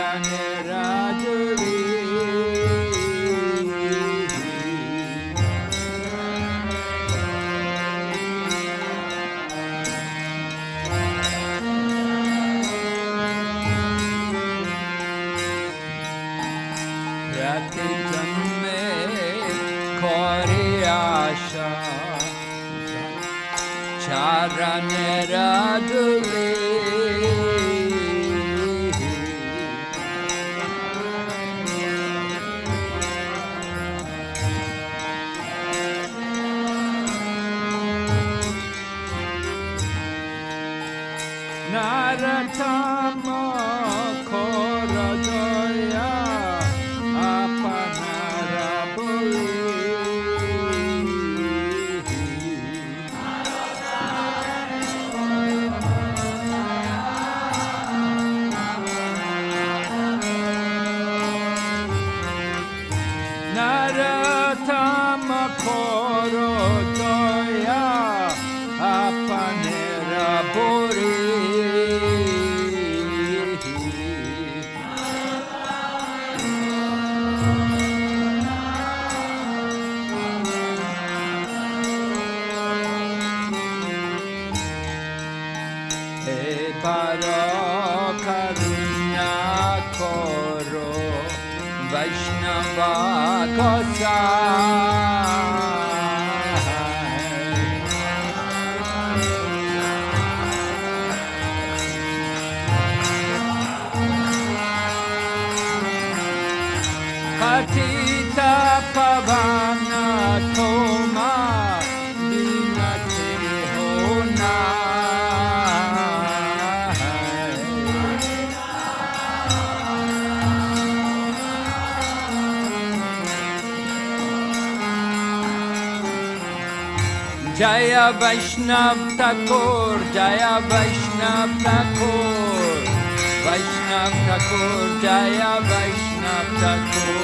Rani Rajul Vaishnav Thakore Jaya Vaishnav ठको Vaishnav Thakore Jaya Vaishnav ठको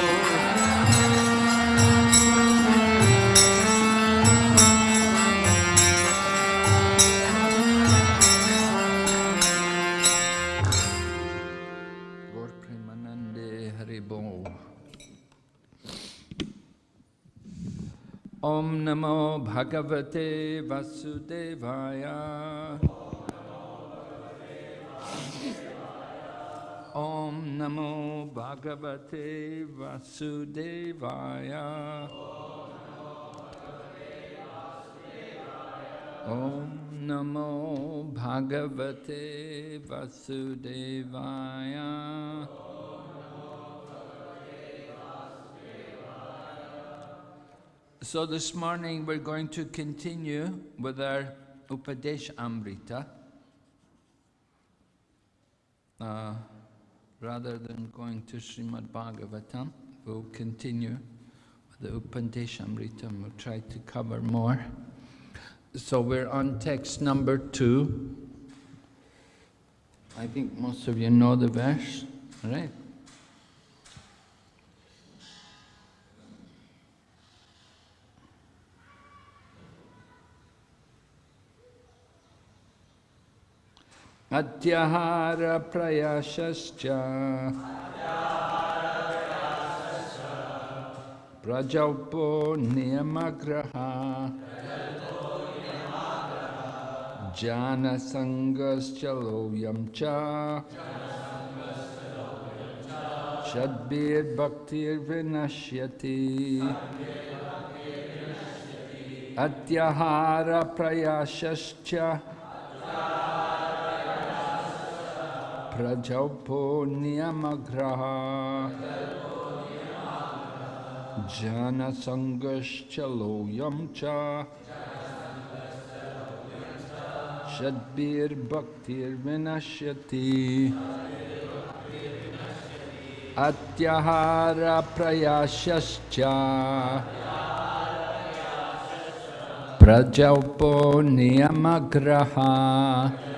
Om Namo Bhagavate Vasudevaya. Om Namo Bhagavate Vasudevaya. Om Namo Bhagavate So this morning we're going to continue with our Upadesh Amrita. Uh, rather than going to Srimad Bhagavatam, we'll continue with the Upadesh Amrita and we'll try to cover more. So we're on text number two. I think most of you know the verse, right? अत्यहारप्रयासश्च प्रजल्पो नियमग्रहा जानसङ्गश्च लोयं च। षद्भिर्भक्तिर्विनश्यति अत्यहारप्रयासश्च bhaktir vinashyati Atyahara prayashascha Prajaupo niyamagraha Jana sangaschalo yamcha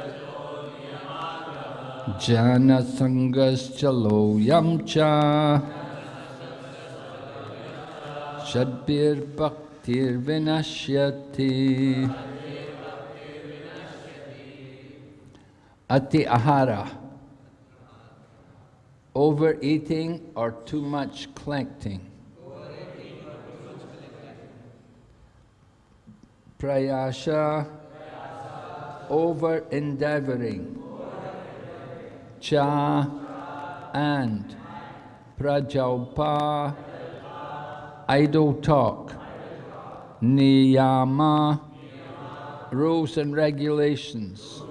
Jana sangaschalo yamcha Shadbir bhaktir vinashyati Ati ahara Overeating or too much collecting? Prayasha. Over endeavoring cha and prajalpa idle talk. Niyama. Rules and regulations.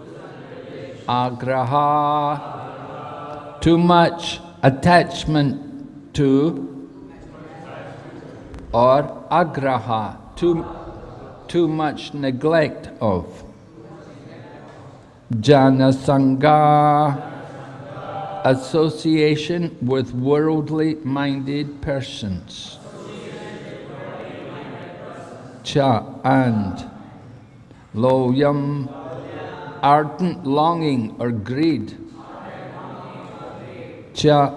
Agraha. Too much attachment to or agraha. Too too much neglect of. Jana sangha association with worldly minded persons. Cha and loyam, ardent longing or greed. Cha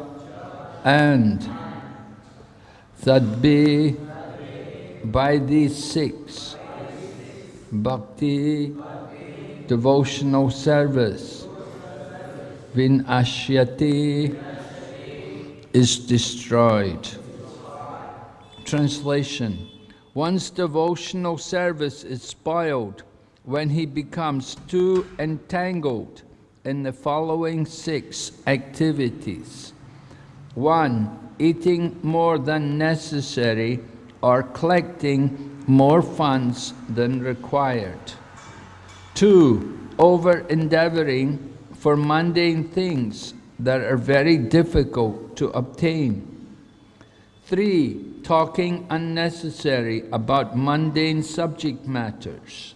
and sadbi, by these six, bhakti, devotional service vinashyati is destroyed. Translation One's devotional service is spoiled when he becomes too entangled in the following six activities. One, eating more than necessary or collecting more funds than required. Two, over-endeavoring for mundane things that are very difficult to obtain. Three, talking unnecessary about mundane subject matters.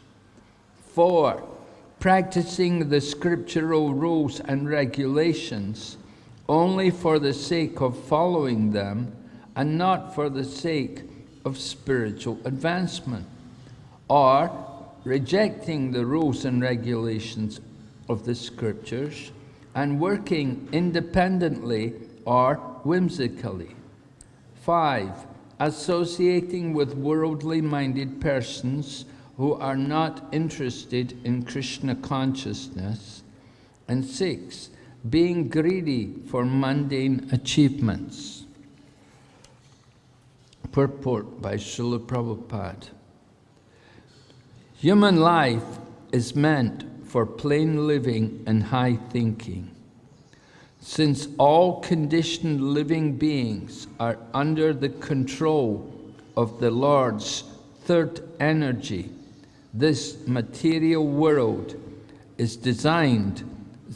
Four, practicing the scriptural rules and regulations only for the sake of following them and not for the sake of spiritual advancement. Or rejecting the rules and regulations of the scriptures and working independently or whimsically. Five, associating with worldly-minded persons who are not interested in Krishna consciousness. And six, being greedy for mundane achievements. Purport by Srila Prabhupada. Human life is meant for plain living and high thinking. Since all conditioned living beings are under the control of the Lord's third energy, this material world is designed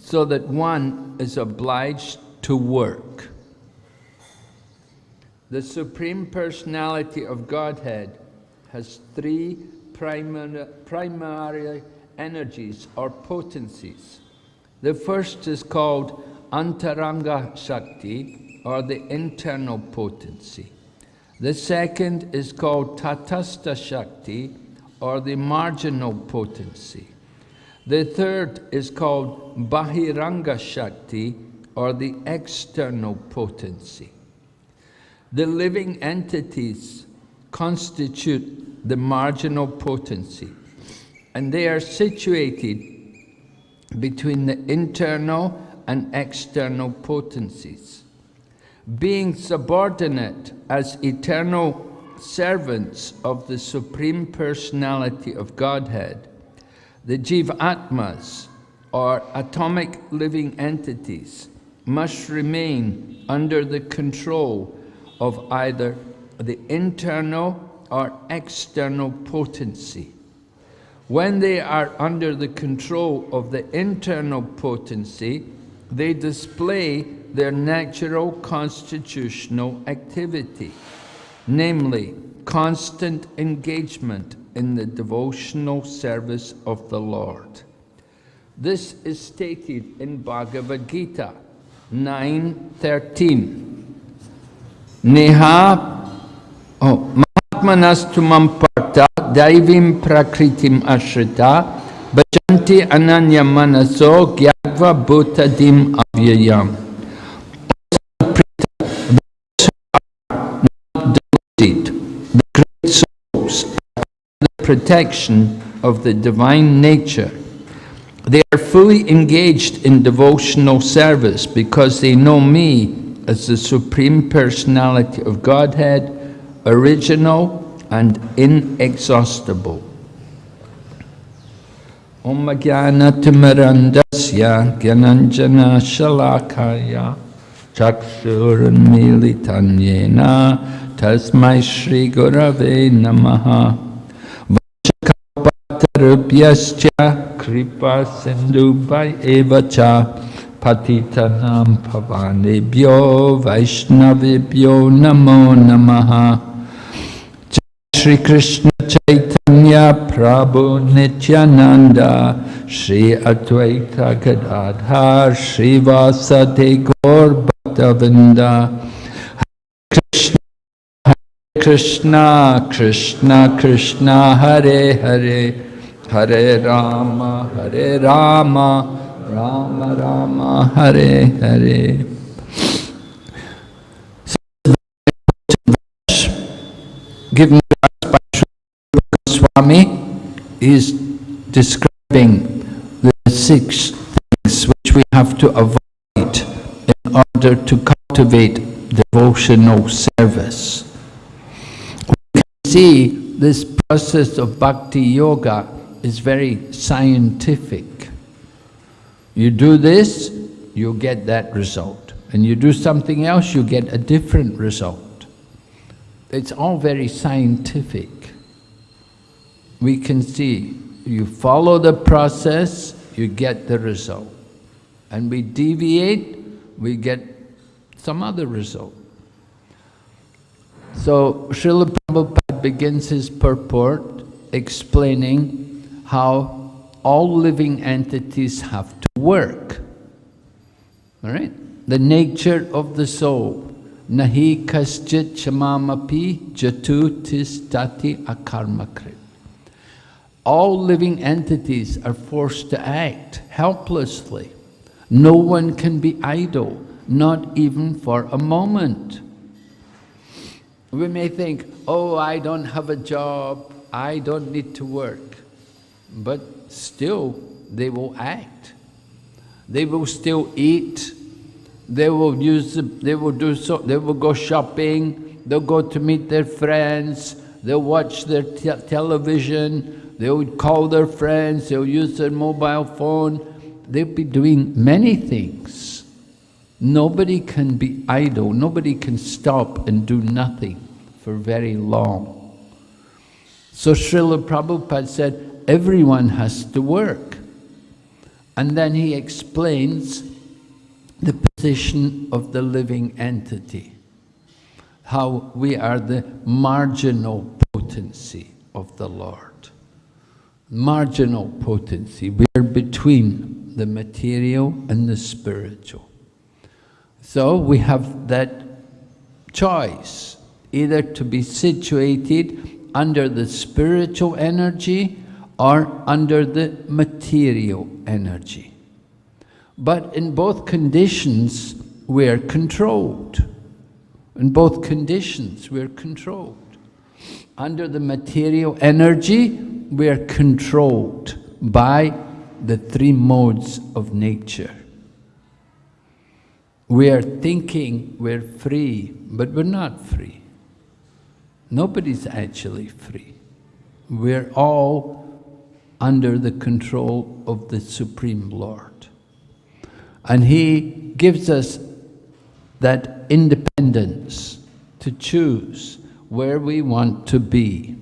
so that one is obliged to work. The Supreme Personality of Godhead has three primary, primary energies or potencies. The first is called Antaranga Shakti, or the internal potency. The second is called Tatastha Shakti, or the marginal potency. The third is called Bahiranga Shakti, or the external potency. The living entities constitute the marginal potency, and they are situated between the internal and external potencies. Being subordinate as eternal servants of the Supreme Personality of Godhead, the Jivatmas, or atomic living entities, must remain under the control of either the internal or external potency. When they are under the control of the internal potency, they display their natural constitutional activity, namely constant engagement in the devotional service of the Lord. This is stated in Bhagavad Gita 9.13. Neha oh, Mahatmanastumam partha daivim prakritim ashrita bhajanti ananya manaso gyatva bhutadim avyayam. The great souls the protection of the divine nature. They are fully engaged in devotional service because they know me as the Supreme Personality of Godhead, original and inexhaustible. Om Jnana Timirandasya Gyananjana Shalakaya Chakshurunmilitanyena Tasmai Shri Gurave Namaha Vachakapatarubhyascha Kripa Sindhu Bhai Evacha Patitanam Pavanebhyo Vaishnavibhyo Namo Namaha Shri Krishna Chaitanya Prabhu Nityananda Shri Advaita Gadadhar Shri Vasade Gaur Bhaktavinda Krishna Krishna Krishna Hare Hare Hare Rama Hare Rama Rama Rama Hare Hare. Goswami is describing the six things which we have to avoid in order to cultivate devotional service. We can see this process of bhakti yoga is very scientific. You do this, you get that result. And you do something else, you get a different result. It's all very scientific. We can see, you follow the process, you get the result. And we deviate, we get some other result. So Srila Prabhupada begins his purport explaining how all living entities have to work. All right? The nature of the soul. Nahi kaschit chamamapi jatu tis tati akarmakrit. All living entities are forced to act helplessly. No one can be idle, not even for a moment. We may think, oh, I don't have a job, I don't need to work. But still they will act. They will still eat. They will use. The, they will do so. They will go shopping. they'll go to meet their friends, they'll watch their te television, they'll call their friends, they'll use their mobile phone, they'll be doing many things. Nobody can be idle, nobody can stop and do nothing for very long. So Srila Prabhupada said, everyone has to work. And then he explains the position of the living entity, how we are the marginal potency of the Lord. Marginal potency, we are between the material and the spiritual. So we have that choice, either to be situated under the spiritual energy or under the material energy. But in both conditions, we are controlled. In both conditions, we are controlled. Under the material energy, we are controlled by the three modes of nature. We are thinking we're free, but we're not free. Nobody's actually free. We're all under the control of the Supreme Lord. And He gives us that independence to choose where we want to be.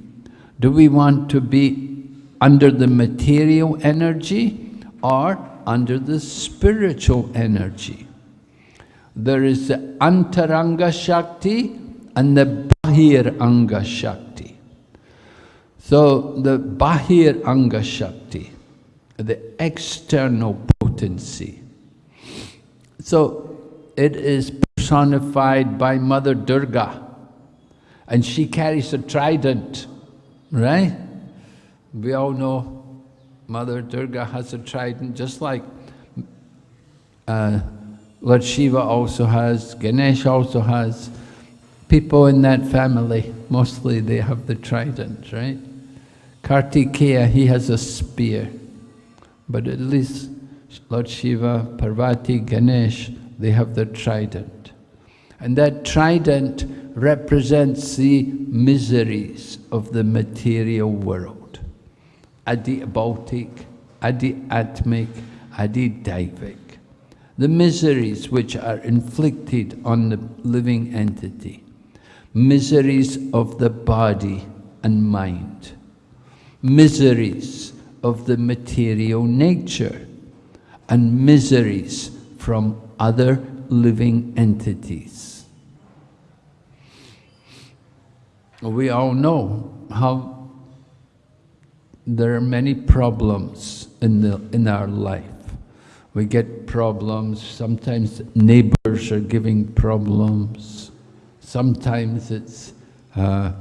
Do we want to be under the material energy or under the spiritual energy? There is the Antaranga Shakti and the Bahiranga Shakti. So the Bahiranga Shakti, the external potency. So it is personified by Mother Durga and she carries a trident, right? We all know Mother Durga has a trident just like uh, Lord Shiva also has, Ganesh also has, people in that family, mostly they have the trident, right? Kartikeya, he has a spear. But at least Lord Shiva, Parvati, Ganesh, they have the trident. And that trident represents the miseries of the material world. Adi Bautik, Adi Atmik, Adi Daivik. The miseries which are inflicted on the living entity miseries of the body and mind, miseries of the material nature, and miseries from other living entities. We all know how there are many problems in, the, in our life. We get problems, sometimes neighbors are giving problems, Sometimes it's uh,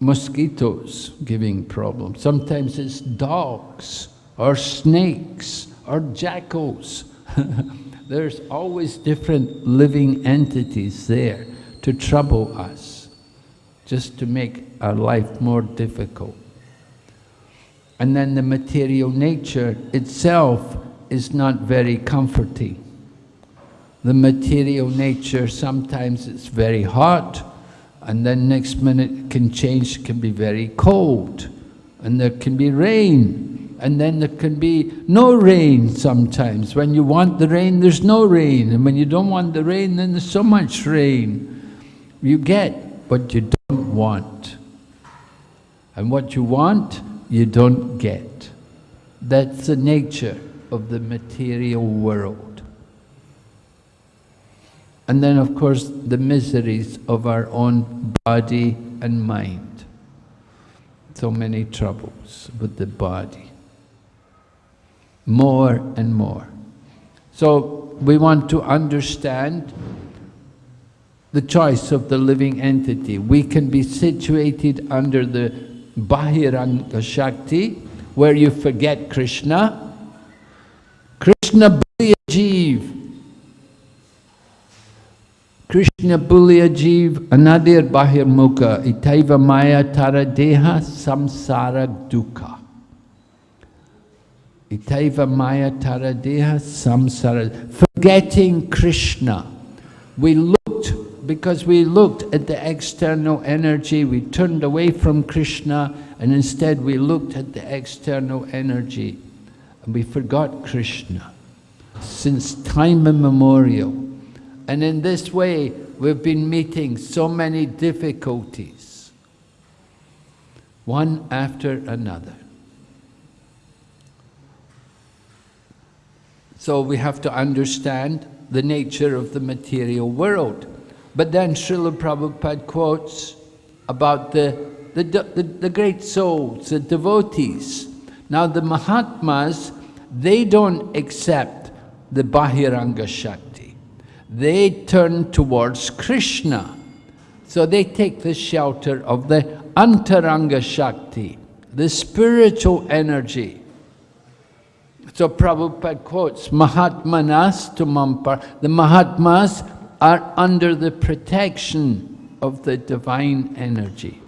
mosquitoes giving problems. Sometimes it's dogs or snakes or jackals. There's always different living entities there to trouble us, just to make our life more difficult. And then the material nature itself is not very comforting the material nature, sometimes it's very hot, and then next minute can change, can be very cold, and there can be rain, and then there can be no rain sometimes. When you want the rain, there's no rain, and when you don't want the rain, then there's so much rain. You get what you don't want. And what you want, you don't get. That's the nature of the material world. And then, of course, the miseries of our own body and mind. So many troubles with the body. More and more. So we want to understand the choice of the living entity. We can be situated under the Bahiranga Shakti, where you forget Krishna. Krishna Jeev, Krishna Bulya Jeev Anadir Bahir Mukha Itaiva Maya Tara Deha Samsara Dukkha. Itaiva Maya Tara Deha Samsara. Forgetting Krishna. We looked because we looked at the external energy, we turned away from Krishna, and instead we looked at the external energy, and we forgot Krishna since time immemorial. And in this way, we've been meeting so many difficulties, one after another. So we have to understand the nature of the material world. But then Srila Prabhupada quotes about the, the, the, the great souls, the devotees. Now the Mahatmas, they don't accept the Bahiranga Shakti. They turn towards Krishna. So they take the shelter of the Antaranga Shakti, the spiritual energy. So Prabhupada quotes, Mahatmanas to Mampar. The Mahatmas are under the protection of the divine energy.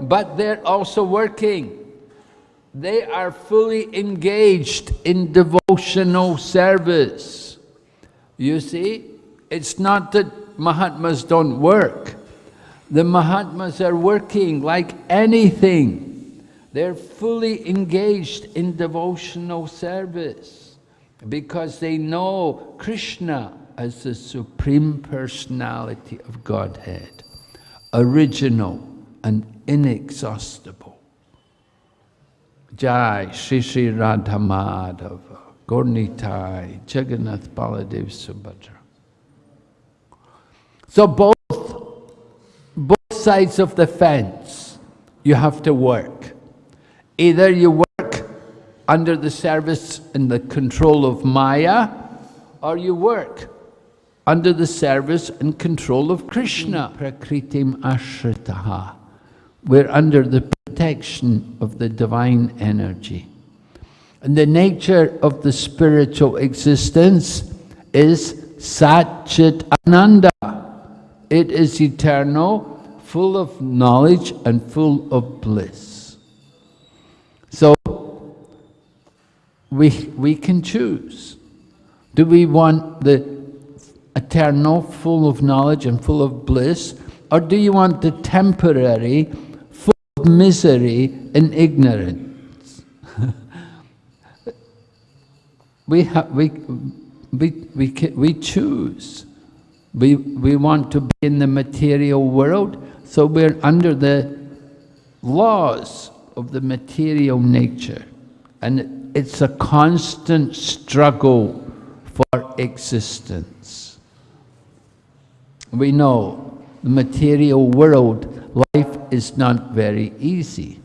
But they're also working. They are fully engaged in devotional service. You see, it's not that Mahatmas don't work. The Mahatmas are working like anything. They're fully engaged in devotional service because they know Krishna as the Supreme Personality of Godhead, original and inexhaustible. Jai Shri Shri Radha Madhava, Gaura-Nitai, Jagannath Baladev Subhadra. So both, both sides of the fence, you have to work. Either you work under the service and the control of Maya, or you work under the service and control of Krishna. Prakritim ashritaha. We're under the protection of the divine energy. And the nature of the spiritual existence is Satchit Ananda. It is eternal, full of knowledge and full of bliss. So, we, we can choose. Do we want the eternal, full of knowledge and full of bliss, or do you want the temporary, full of misery and ignorance? we, have, we, we, we, we choose. We, we want to be in the material world, so we're under the laws of the material nature. And it's a constant struggle for existence. We know the material world, life is not very easy.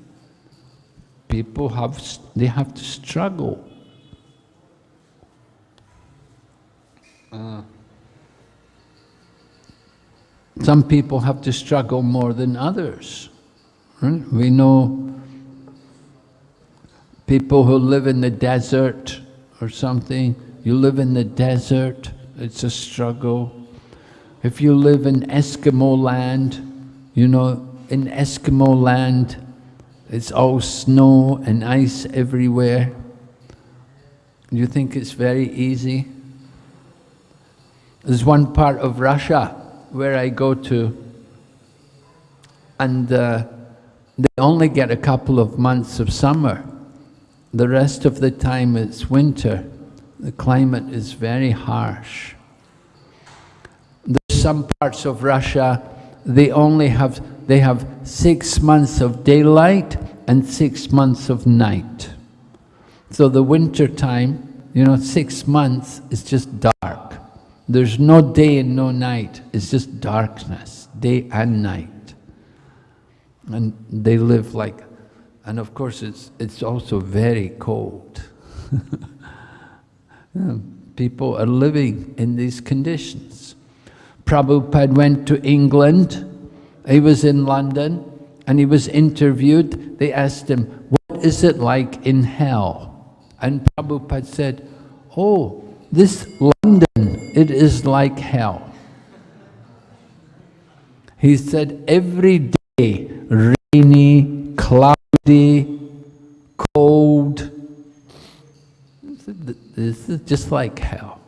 People have, they have to struggle. Uh, some people have to struggle more than others. Right? We know people who live in the desert or something, you live in the desert, it's a struggle. If you live in Eskimo land, you know, in Eskimo land, it's all snow and ice everywhere. You think it's very easy? There's one part of Russia where I go to, and uh, they only get a couple of months of summer. The rest of the time it's winter. The climate is very harsh. Some parts of Russia, they only have, they have six months of daylight and six months of night. So the winter time, you know, six months is just dark. There's no day and no night. It's just darkness, day and night. And they live like and of course, it's, it's also very cold. People are living in these conditions. Prabhupada went to England. He was in London and he was interviewed. They asked him, what is it like in hell? And Prabhupada said, oh, this London, it is like hell. He said, every day, rainy, cloudy, cold. This is just like hell.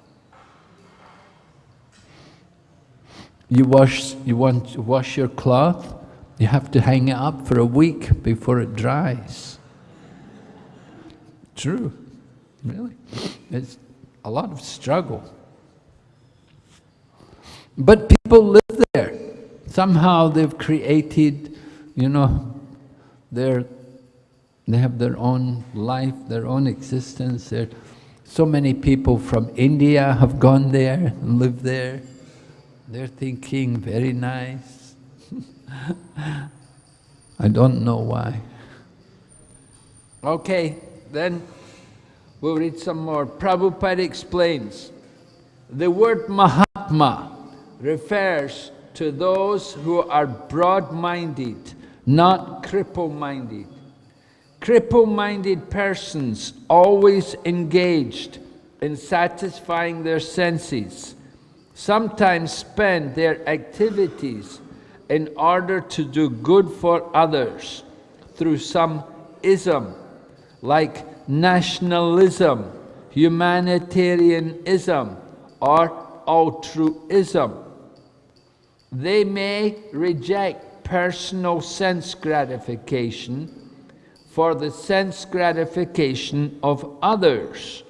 You wash, you want to wash your cloth, you have to hang it up for a week before it dries. True, really. It's a lot of struggle. But people live there. Somehow they've created, you know, their, they have their own life, their own existence. So many people from India have gone there and lived there. They're thinking, very nice. I don't know why. Okay, then we'll read some more. Prabhupada explains, the word Mahatma refers to those who are broad-minded, not cripple-minded. Cripple-minded persons always engaged in satisfying their senses, sometimes spend their activities in order to do good for others through some ism, like nationalism, humanitarianism, or altruism. They may reject personal sense gratification for the sense gratification of others,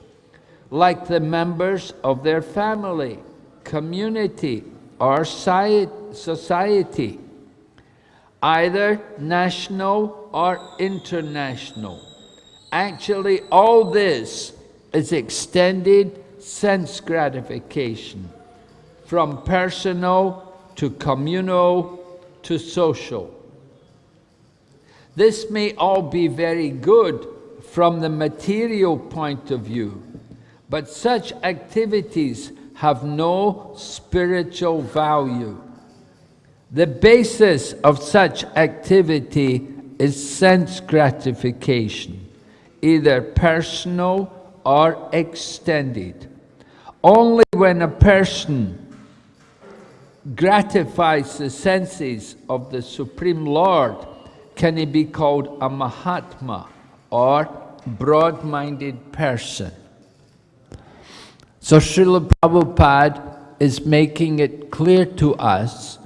like the members of their family, community, or society, either national or international. Actually, all this is extended sense gratification from personal to communal to social. This may all be very good from the material point of view, but such activities have no spiritual value. The basis of such activity is sense gratification, either personal or extended. Only when a person gratifies the senses of the Supreme Lord, can he be called a Mahatma or broad-minded person. So Srila Prabhupada is making it clear to us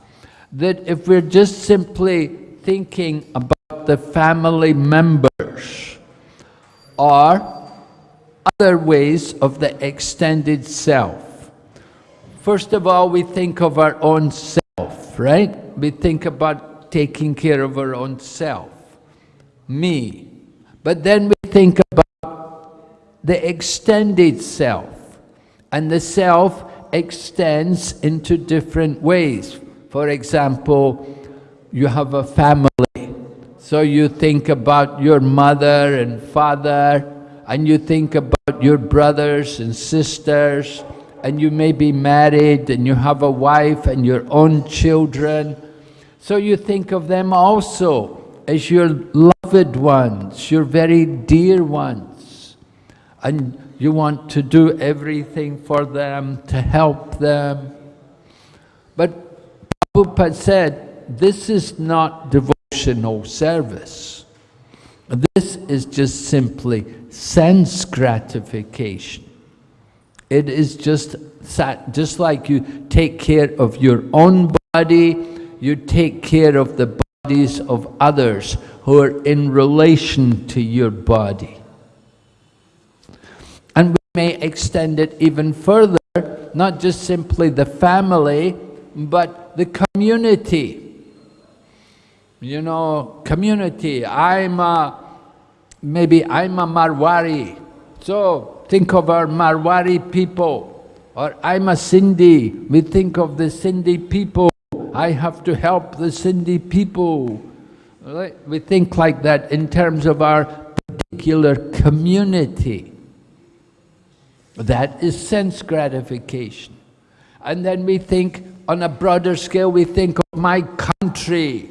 that if we're just simply thinking about the family members or other ways of the extended self, First of all, we think of our own self, right? We think about taking care of our own self, me. But then we think about the extended self. And the self extends into different ways. For example, you have a family. So you think about your mother and father, and you think about your brothers and sisters, and you may be married and you have a wife and your own children. So you think of them also as your loved ones, your very dear ones. And you want to do everything for them, to help them. But Prabhupada said, this is not devotional service. This is just simply sense gratification. It is just just like you take care of your own body, you take care of the bodies of others who are in relation to your body. May extend it even further, not just simply the family, but the community. You know, community, I'm a, maybe I'm a Marwari, so think of our Marwari people, or I'm a Sindhi, we think of the Sindhi people, I have to help the Sindhi people. We think like that in terms of our particular community. That is sense gratification. And then we think, on a broader scale, we think of my country.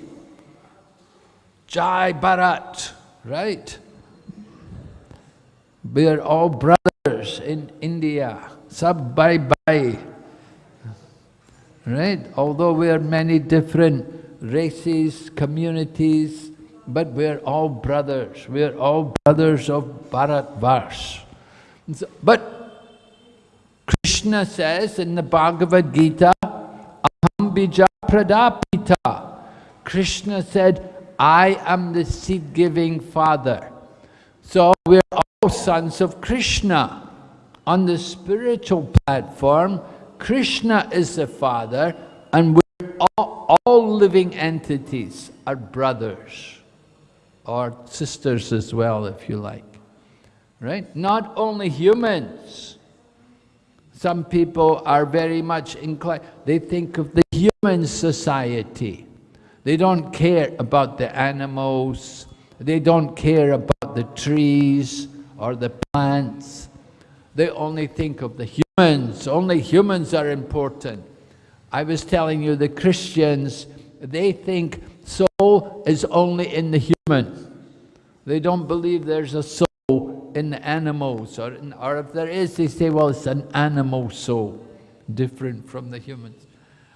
Jai Bharat, right? We are all brothers in India. Sab bhai bhai. Right? Although we are many different races, communities, but we are all brothers. We are all brothers of Bharatvarsh. But Krishna says in the Bhagavad Gita, Aham bija pradapita. Krishna said, I am the seed-giving father. So we're all sons of Krishna. On the spiritual platform, Krishna is the father and we're all, all living entities are brothers or sisters as well, if you like. Right? Not only humans. Some people are very much inclined, they think of the human society. They don't care about the animals, they don't care about the trees or the plants. They only think of the humans, only humans are important. I was telling you the Christians, they think soul is only in the human. They don't believe there's a soul in animals, or, in, or if there is, they say, well, it's an animal soul, different from the humans.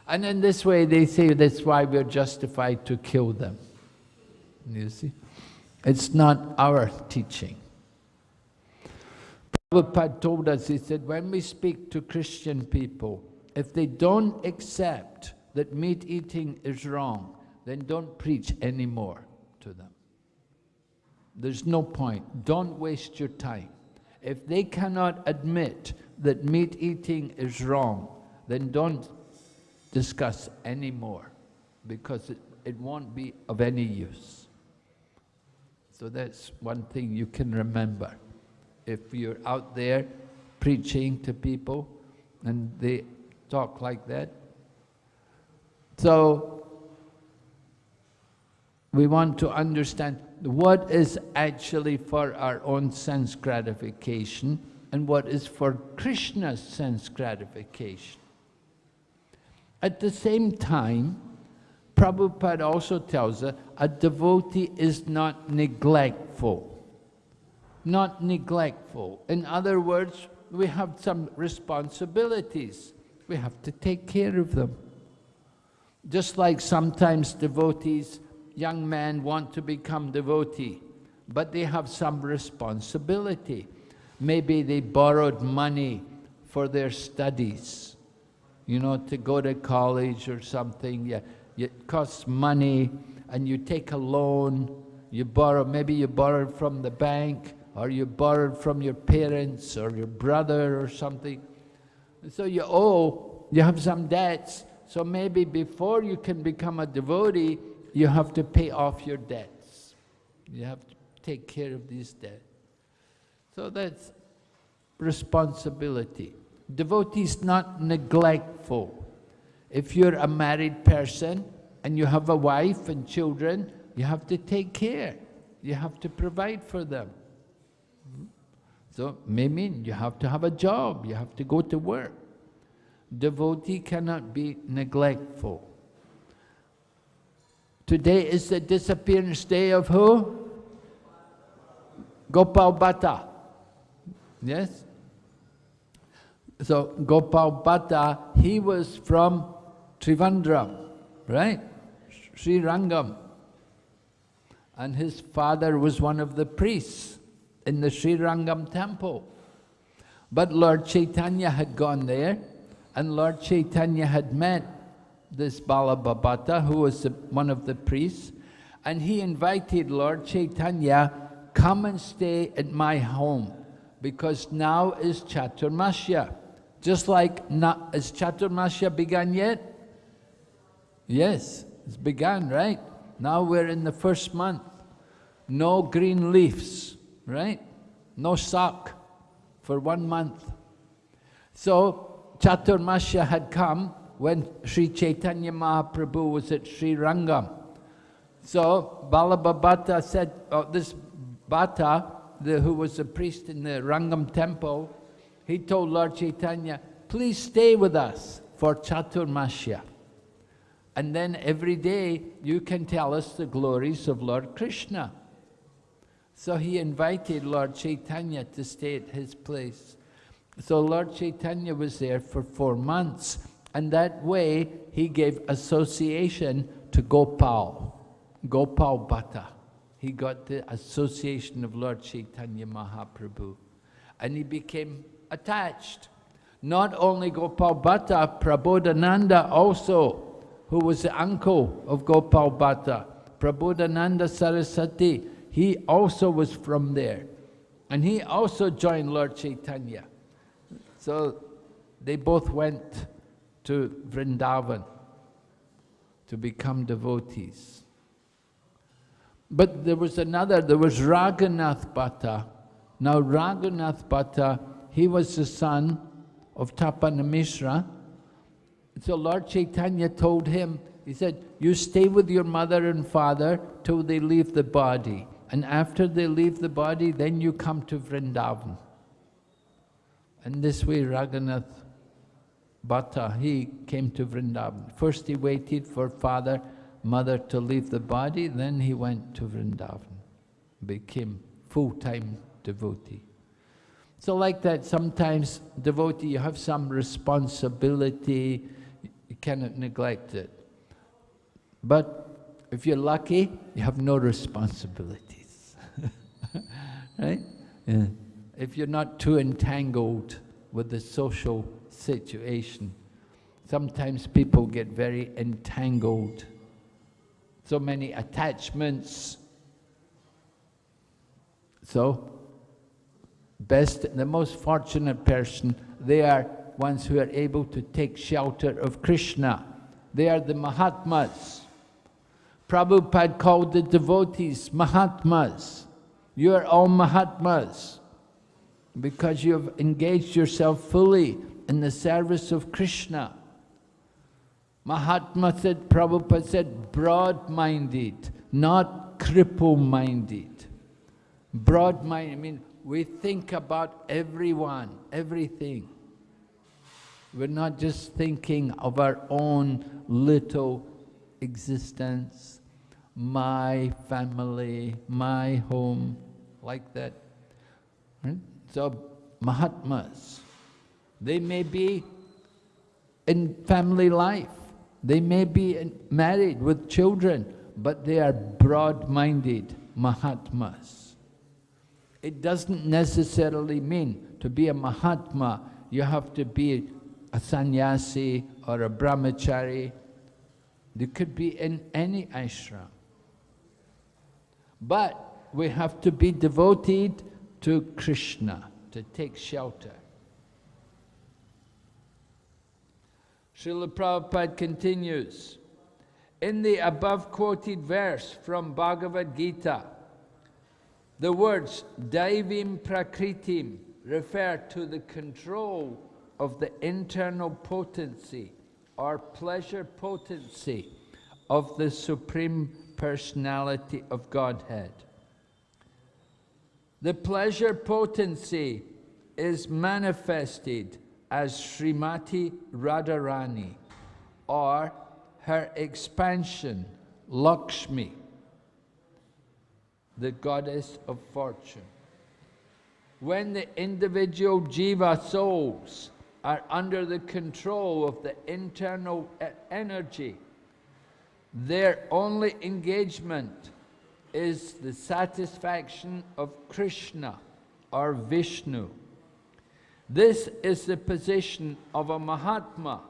And in this way, they say that's why we're justified to kill them. You see? It's not our teaching. Prabhupada told us, he said, when we speak to Christian people, if they don't accept that meat eating is wrong, then don't preach anymore. There's no point. Don't waste your time. If they cannot admit that meat eating is wrong, then don't discuss anymore because it, it won't be of any use. So that's one thing you can remember. If you're out there preaching to people and they talk like that. So we want to understand what is actually for our own sense gratification and what is for Krishna's sense gratification. At the same time, Prabhupada also tells us a devotee is not neglectful. Not neglectful. In other words, we have some responsibilities. We have to take care of them. Just like sometimes devotees, young men want to become devotee, but they have some responsibility. Maybe they borrowed money for their studies you know, to go to college or something. Yeah, it costs money and you take a loan, you borrow, maybe you borrowed from the bank or you borrowed from your parents or your brother or something. So you owe, you have some debts. So maybe before you can become a devotee, you have to pay off your debts. You have to take care of these debts. So that's responsibility. Devotee is not neglectful. If you're a married person and you have a wife and children, you have to take care. You have to provide for them. So, may mean you have to have a job, you have to go to work. Devotee cannot be neglectful. Today is the disappearance day of who? Gopal Bhatta. Yes? So Gopal Bhatta, he was from Trivandrum, right? Sri Rangam. And his father was one of the priests in the Sri Rangam temple. But Lord Chaitanya had gone there, and Lord Chaitanya had met this Vallabha Bhatta, who was the, one of the priests, and he invited Lord Chaitanya, come and stay at my home, because now is Chaturmasya. Just like, not, has Chaturmasya begun yet? Yes, it's begun, right? Now we're in the first month. No green leaves, right? No sak for one month. So Chaturmasya had come when Sri Chaitanya Mahaprabhu was at Sri Rangam. So Vallabha Bhatta said, oh, this Bhatta, the, who was a priest in the Rangam temple, he told Lord Chaitanya, please stay with us for Chaturmasya. And then every day you can tell us the glories of Lord Krishna. So he invited Lord Chaitanya to stay at his place. So Lord Chaitanya was there for four months. And that way he gave association to Gopal, Gopal Bhatta. He got the association of Lord Chaitanya Mahaprabhu. And he became attached. Not only Gopal Bhatta, Prabodhananda also who was the uncle of Gopal Bhatta, Prabodhananda Saraswati, he also was from there. And he also joined Lord Chaitanya. So they both went to Vrindavan to become devotees. But there was another, there was Raghunath Bhatta. Now Raghunath Bhatta, he was the son of Tapana Mishra. So Lord Chaitanya told him, he said, you stay with your mother and father till they leave the body. And after they leave the body, then you come to Vrindavan. And this way Raghunath Bhatta, uh, he came to Vrindavan. First he waited for father, mother to leave the body, then he went to Vrindavan, became full-time devotee. So like that, sometimes devotee, you have some responsibility, you cannot neglect it. But if you're lucky, you have no responsibilities, right? Yeah. If you're not too entangled with the social situation. Sometimes people get very entangled. So many attachments. So, best, the most fortunate person, they are ones who are able to take shelter of Krishna. They are the Mahatmas. Prabhupada called the devotees Mahatmas. You are all Mahatmas because you have engaged yourself fully in the service of Krishna. Mahatma said, Prabhupada said, broad-minded, not cripple-minded. Broad-minded, I mean, we think about everyone, everything. We're not just thinking of our own little existence, my family, my home, like that. Right? So, Mahatmas, they may be in family life. They may be married with children, but they are broad-minded Mahatmas. It doesn't necessarily mean to be a Mahatma, you have to be a sannyasi or a brahmachari. You could be in any ashram. But we have to be devoted to Krishna, to take shelter. Srila Prabhupada continues, in the above quoted verse from Bhagavad Gita, the words Daivim Prakritim refer to the control of the internal potency or pleasure potency of the Supreme Personality of Godhead. The pleasure potency is manifested as Srimati Radharani or her expansion, Lakshmi, the goddess of fortune. When the individual jiva souls are under the control of the internal energy, their only engagement is the satisfaction of Krishna or Vishnu. This is the position of a Mahatma.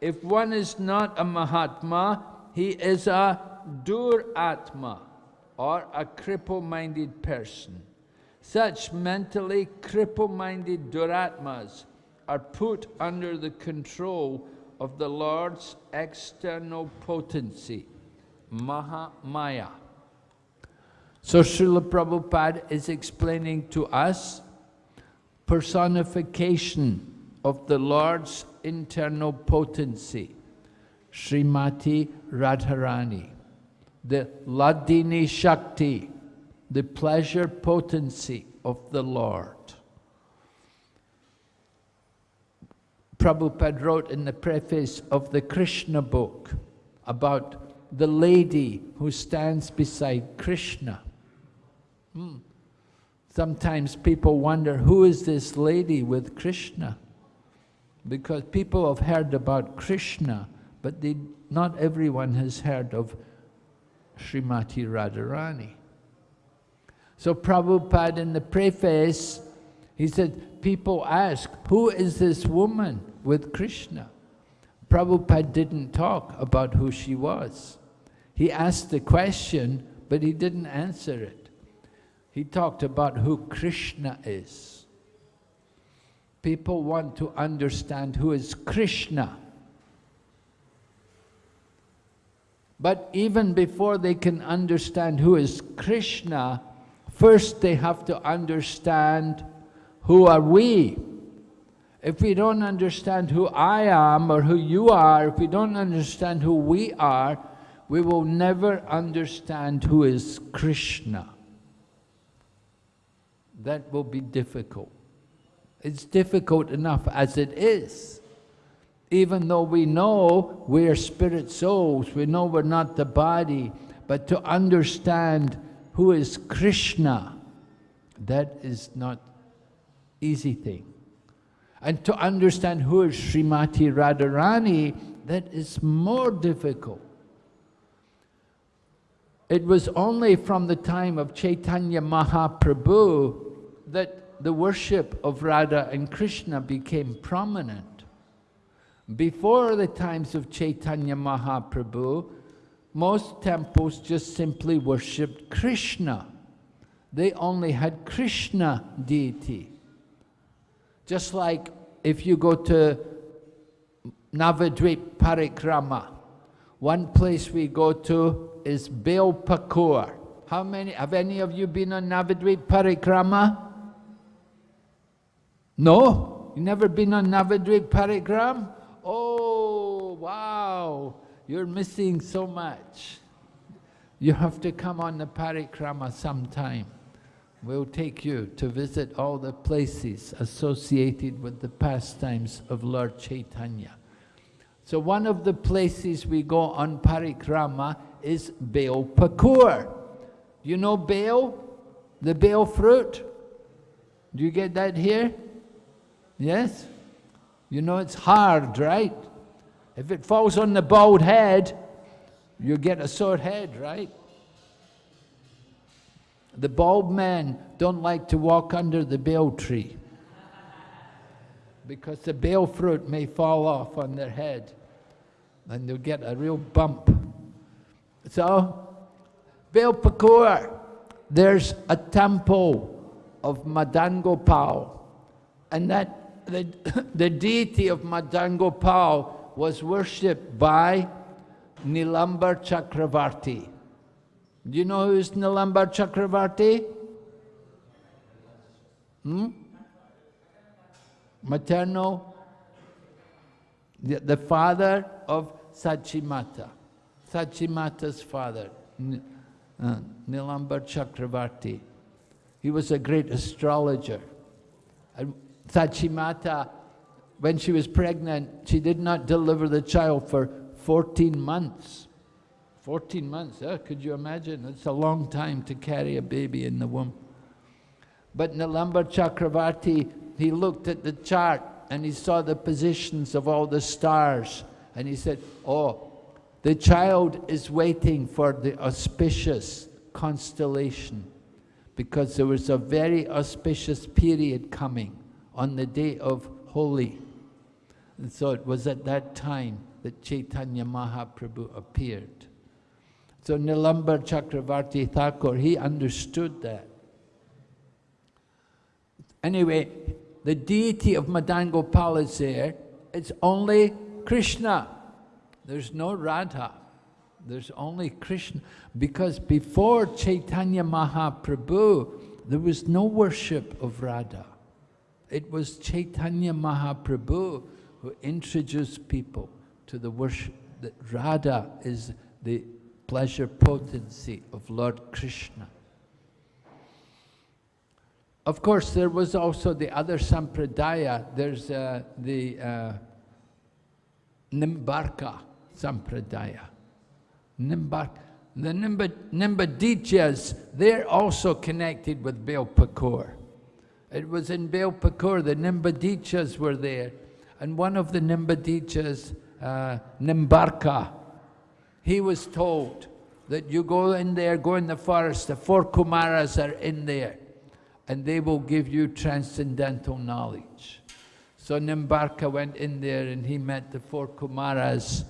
If one is not a Mahatma, he is a Duratma, or a cripple-minded person. Such mentally cripple-minded Duratmas are put under the control of the Lord's external potency, Mahamaya. So Srila Prabhupada is explaining to us personification of the Lord's internal potency, Srimati Radharani, the Hladini Shakti, the pleasure potency of the Lord. Prabhupada wrote in the preface of the Krishna book about the lady who stands beside Krishna. Hmm. Sometimes people wonder, who is this lady with Krishna? Because people have heard about Krishna, but they, not everyone has heard of Srimati Radharani. So Prabhupada in the preface, he said, people ask, who is this woman with Krishna? Prabhupada didn't talk about who she was. He asked the question, but he didn't answer it. He talked about who Krishna is. People want to understand who is Krishna. But even before they can understand who is Krishna, first they have to understand who are we. If we don't understand who I am or who you are, if we don't understand who we are, we will never understand who is Krishna. That will be difficult. It's difficult enough as it is. Even though we know we are spirit souls, we know we're not the body, but to understand who is Krishna, that is not easy thing. And to understand who is Srimati Radharani, that is more difficult. It was only from the time of Chaitanya Mahaprabhu that the worship of Radha and Krishna became prominent. Before the times of Chaitanya Mahaprabhu, most temples just simply worshipped Krishna. They only had Krishna deity. Just like if you go to Navadvip Parikrama, one place we go to is Belpukur. How many, have any of you been on Navadvip Parikrama? No? You never been on Navadvip Parikrama? Oh, wow, you're missing so much. You have to come on the Parikrama sometime. We'll take you to visit all the places associated with the pastimes of Lord Chaitanya. So one of the places we go on parikrama is Bel Pukur. You know Bel? The Bel fruit? Do you get that here? Yes? You know it's hard, right? If it falls on the bald head, you get a sore head, right? The bald men don't like to walk under the bael tree because the bael fruit may fall off on their head and they'll get a real bump. So, Belpukur, there's a temple of Madan Gopal and that the, the deity of Madan Gopal was worshipped by Nilambar Chakravarti. Do you know who is Nilambar Chakravarti? Hmm? Maternal? The, the father of Sachimata. Sachimata's father, uh, Nilambar Chakravarti. He was a great astrologer. And Sachimata, when she was pregnant, she did not deliver the child for 14 months. 14 months, huh? could you imagine? It's a long time to carry a baby in the womb. But Nilambar Chakravarti, he looked at the chart and he saw the positions of all the stars and he said, oh, the child is waiting for the auspicious constellation because there was a very auspicious period coming on the day of Holi. And so it was at that time that Chaitanya Mahaprabhu appeared. So Nilambar Chakravarti Thakur, he understood that. Anyway, the deity of Madan Gopal is there. It's only Krishna. There's no Radha. There's only Krishna. Because before Chaitanya Mahaprabhu, there was no worship of Radha. It was Chaitanya Mahaprabhu who introduced people to the worship that Radha is the pleasure potency of Lord Krishna. Of course, there was also the other sampradaya. There's uh, the uh, Nimbarka sampradaya. Nimbarka. The Nimba, Nimbadichas, they're also connected with Belpukur. It was in Belpukur, the Nimbadichas were there. And one of the Nimbadichas, uh, Nimbarka, he was told that you go in there, go in the forest, the four Kumaras are in there, and they will give you transcendental knowledge. So Nimbarka went in there and he met the four Kumaras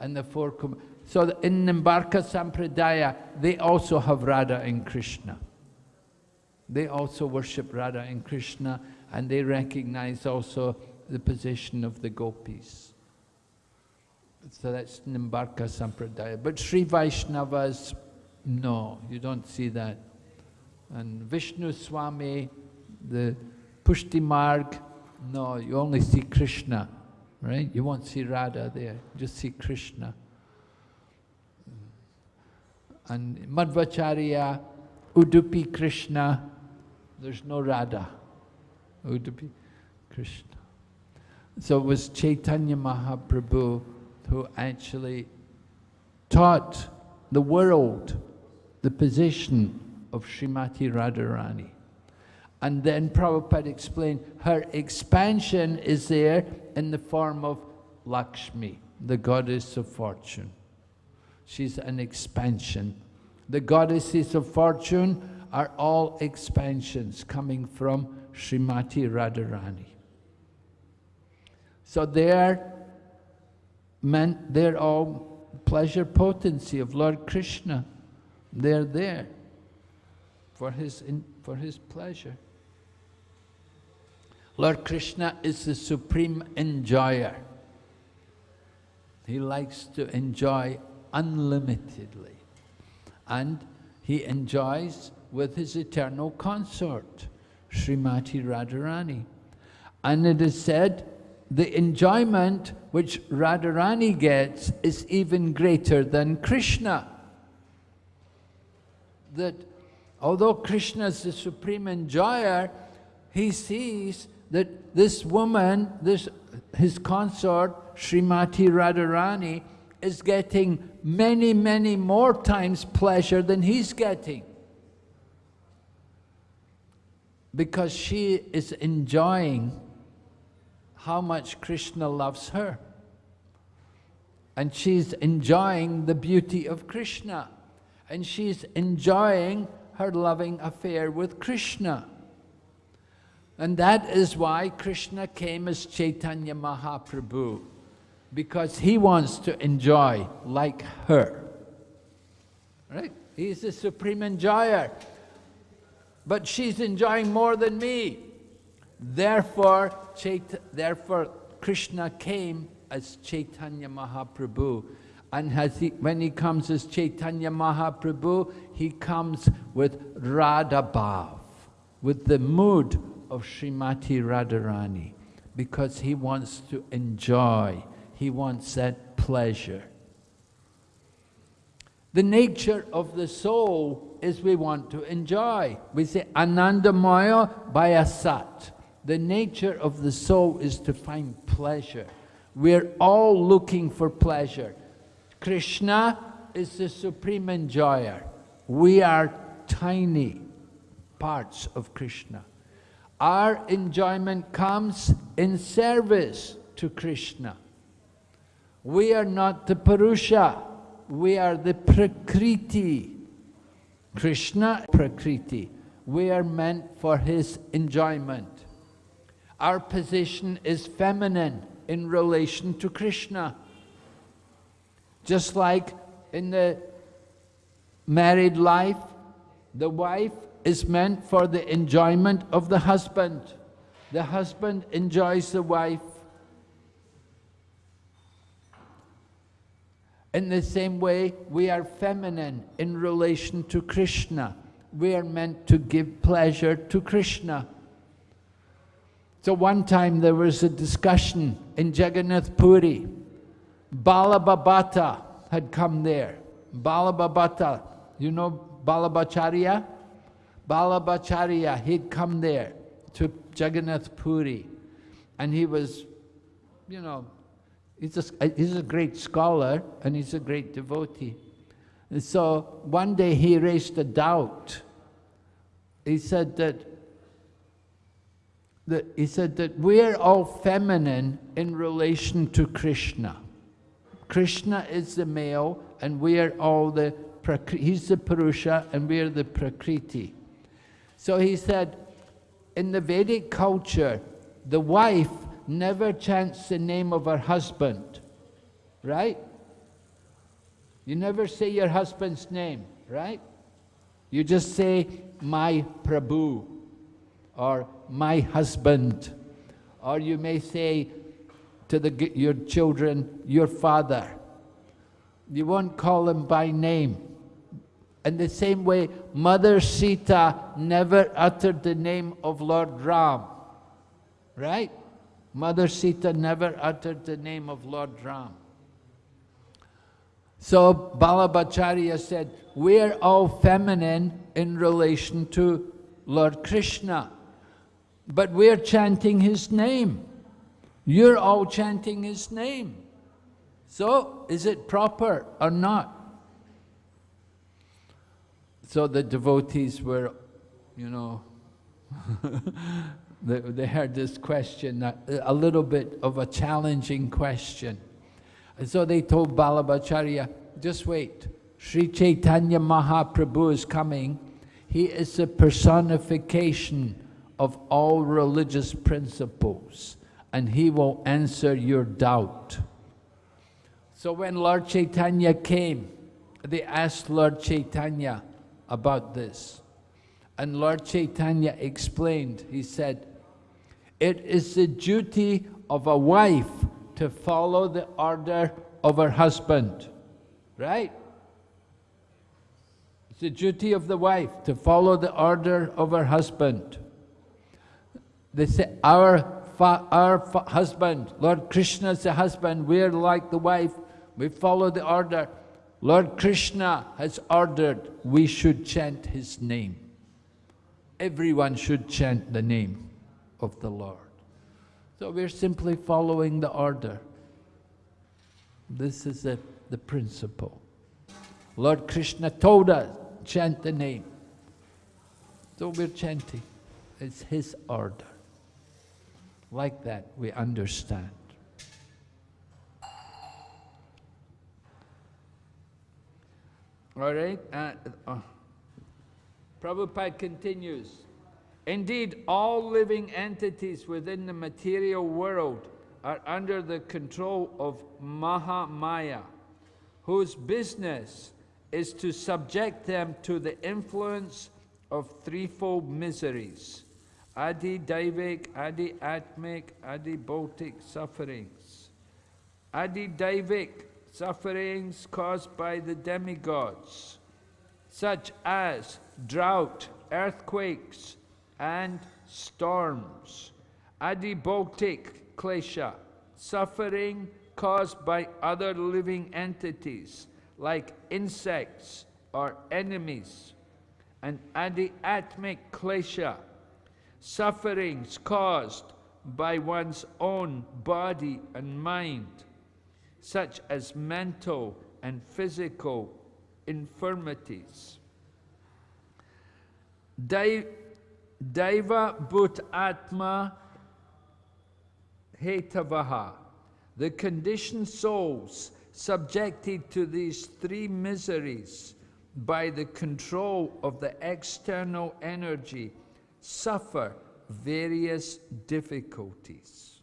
and the four Kum So in Nimbarka Sampradaya, they also have Radha and Krishna. They also worship Radha and Krishna and they recognize also the position of the gopis. So that's Nimbarka Sampradaya. But Sri Vaishnavas, no, you don't see that. And Vishnu Swami, the Pushti Marg, no, you only see Krishna, right? You won't see Radha there, just see Krishna. And Madhvacharya, Udupi Krishna, there's no Radha. Udupi Krishna. So it was Chaitanya Mahaprabhu who actually taught the world the position of Srimati Radharani. And then Prabhupada explained her expansion is there in the form of Lakshmi, the goddess of fortune. She's an expansion. The goddesses of fortune are all expansions coming from Srimati Radharani. So they're meant they're all pleasure potency of Lord Krishna. They're there for his, in, for his pleasure. Lord Krishna is the supreme enjoyer. He likes to enjoy unlimitedly. And he enjoys with his eternal consort, Srimati Radharani. And it is said, the enjoyment which Radharani gets is even greater than Krishna. That although Krishna is the supreme enjoyer, he sees that this woman, this his consort, Srimati Radharani, is getting many, many more times pleasure than he's getting. Because she is enjoying how much Krishna loves her. And she's enjoying the beauty of Krishna. And she's enjoying her loving affair with Krishna. And that is why Krishna came as Chaitanya Mahaprabhu, because he wants to enjoy like her. Right? He's the supreme enjoyer. But she's enjoying more than me. Therefore, therefore Krishna came as Chaitanya Mahaprabhu. And he, when he comes as Chaitanya Mahaprabhu, he comes with Radha Bhav, with the mood of Srimati Radharani, because he wants to enjoy, he wants that pleasure. The nature of the soul is we want to enjoy. We say Anandamaya Bayasat. The nature of the soul is to find pleasure. We're all looking for pleasure. Krishna is the supreme enjoyer. We are tiny parts of Krishna. Our enjoyment comes in service to Krishna. We are not the Purusha, we are the Prakriti. Krishna, Prakriti. We are meant for his enjoyment. Our position is feminine in relation to Krishna. Just like in the married life, the wife is meant for the enjoyment of the husband. The husband enjoys the wife. In the same way, we are feminine in relation to Krishna. We are meant to give pleasure to Krishna. So one time there was a discussion in Jagannath Puri. Vallabha Bhatta had come there. Vallabha Bhatta, you know Vallabhacharya? Vallabhacharya, he'd come there to Jagannath Puri. And he was, you know, he's a, uh, he's a great scholar and he's a great devotee. And so one day he raised a doubt. He said that that he said that we're all feminine in relation to Krishna. Krishna is the male and we're all the, he's the Purusha and we're the Prakriti. So he said, in the Vedic culture, the wife never chants the name of her husband, right? You never say your husband's name, right? You just say, my Prabhu, or my husband, or you may say to the, your children, your father. You won't call him by name. In the same way, Mother Sita never uttered the name of Lord Ram, right? Mother Sita never uttered the name of Lord Ram. So Vallabhacharya said, we're all feminine in relation to Lord Krishna, but we're chanting his name. You're all chanting his name. So, is it proper or not? So the devotees were, you know, they, heard this question, a little bit of a challenging question. And so they told Vallabhacharya, just wait, Sri Chaitanya Mahaprabhu is coming. He is the personification of all religious principles, and he will answer your doubt. So when Lord Chaitanya came, they asked Lord Chaitanya about this. And Lord Chaitanya explained, he said, it is the duty of a wife to follow the order of her husband, right? It's the duty of the wife to follow the order of her husband. They say, our, our husband, Lord Krishna is the husband, we're like the wife, we follow the order. Lord Krishna has ordered we should chant his name. Everyone should chant the name of the Lord. So we're simply following the order. This is the, the principle. Lord Krishna told us, chant the name. So we're chanting. It's his order. Like that, we understand. All right? Uh, Prabhupada continues. Indeed, all living entities within the material world are under the control of Mahamaya, whose business is to subject them to the influence of threefold miseries, Adhidaivik, Adi Atmik, Adhibhautik sufferings. Adhidaivik, sufferings caused by the demigods, such as drought, earthquakes, and storms. Adhibhautik klesha, suffering caused by other living entities like insects or enemies. And adhyatmic klesha, sufferings caused by one's own body and mind such as mental and physical infirmities. Daiva Bhut Atma Hetavaha, the conditioned souls subjected to these three miseries by the control of the external energy suffer various difficulties.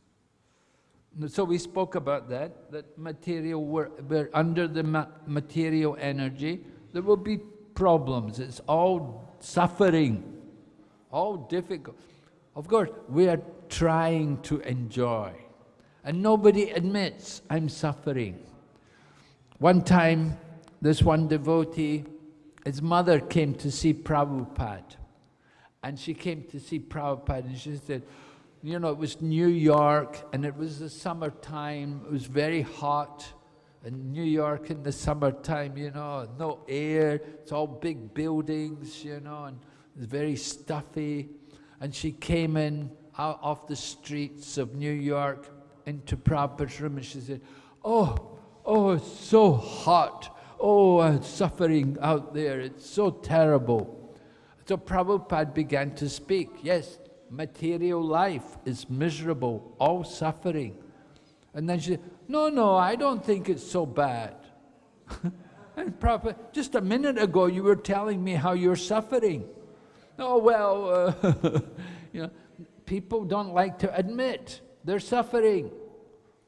So we spoke about that, that material, we're, we're under the ma material energy, there will be problems. It's all suffering, all difficult. Of course, we are trying to enjoy. And nobody admits, I'm suffering. One time, this one devotee, his mother came to see Prabhupada. And she came to see Prabhupada and she said, you know, it was New York and it was the summertime. It was very hot in New York in the summertime, you know, no air. It's all big buildings, you know, and very stuffy. And she came in out off the streets of New York into Prabhupada's room and she said, oh, oh, it's so hot. Oh, I'm suffering out there. It's so terrible. So Prabhupada began to speak. Yes, material life is miserable, all suffering. And then she said, no, no, I don't think it's so bad. and Prophet, just a minute ago you were telling me how you're suffering. Oh, well, uh, you know, people don't like to admit They're suffering.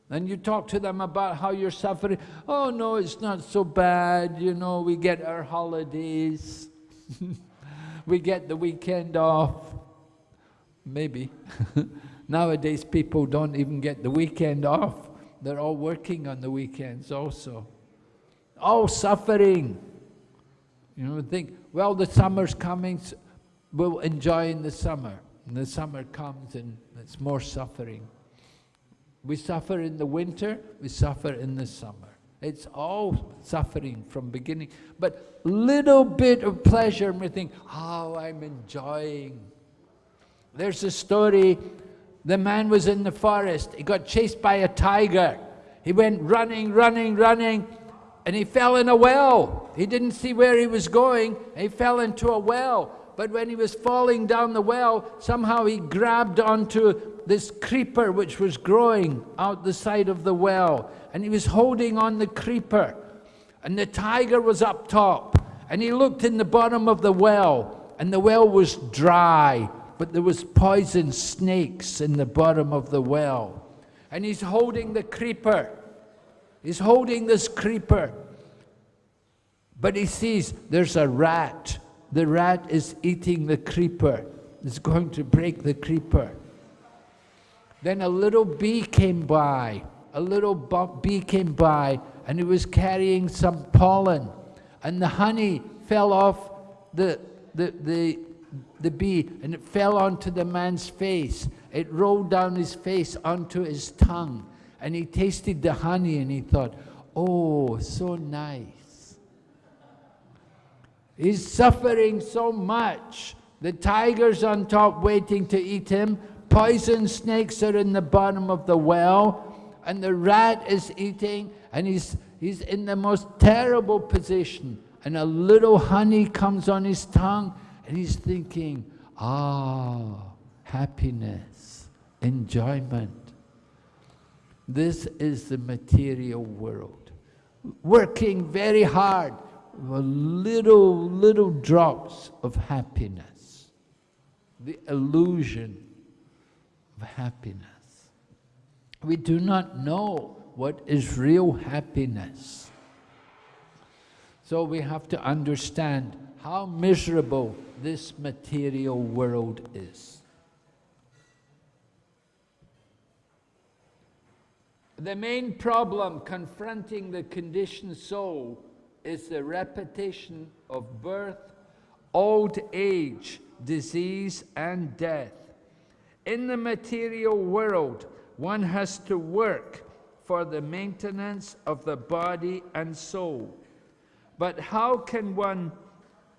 And you talk to them about how you're suffering. Oh, no, it's not so bad. You know, we get our holidays. we get the weekend off. Maybe. Nowadays, people don't even get the weekend off. They're all working on the weekends also. All suffering. You know, think, well, the summer's coming, we'll enjoy in the summer. And the summer comes and it's more suffering. We suffer in the winter, we suffer in the summer. It's all suffering from beginning. But little bit of pleasure, and we think, oh, I'm enjoying. There's a story, the man was in the forest, he got chased by a tiger. He went running, running, running, and he fell in a well. He didn't see where he was going, he fell into a well. But when he was falling down the well, somehow he grabbed onto this creeper which was growing out the side of the well. And he was holding on the creeper. And the tiger was up top. And he looked in the bottom of the well. And the well was dry. But there was poison snakes in the bottom of the well. And he's holding the creeper. He's holding this creeper. But he sees there's a rat the rat is eating the creeper. It's going to break the creeper. Then a little bee came by. A little bee came by and he was carrying some pollen. And the honey fell off the, the, the, the bee and it fell onto the man's face. It rolled down his face onto his tongue. And he tasted the honey and he thought, oh, so nice. He's suffering so much. The tiger's on top waiting to eat him. Poison snakes are in the bottom of the well. And the rat is eating, and he's, he's in the most terrible position. And a little honey comes on his tongue, and he's thinking, ah, happiness, enjoyment. This is the material world. Working very hard, little, little drops of happiness, the illusion of happiness. We do not know what is real happiness. So we have to understand how miserable this material world is. The main problem confronting the conditioned soul is the repetition of birth, old age, disease, and death. In the material world, one has to work for the maintenance of the body and soul. But how can one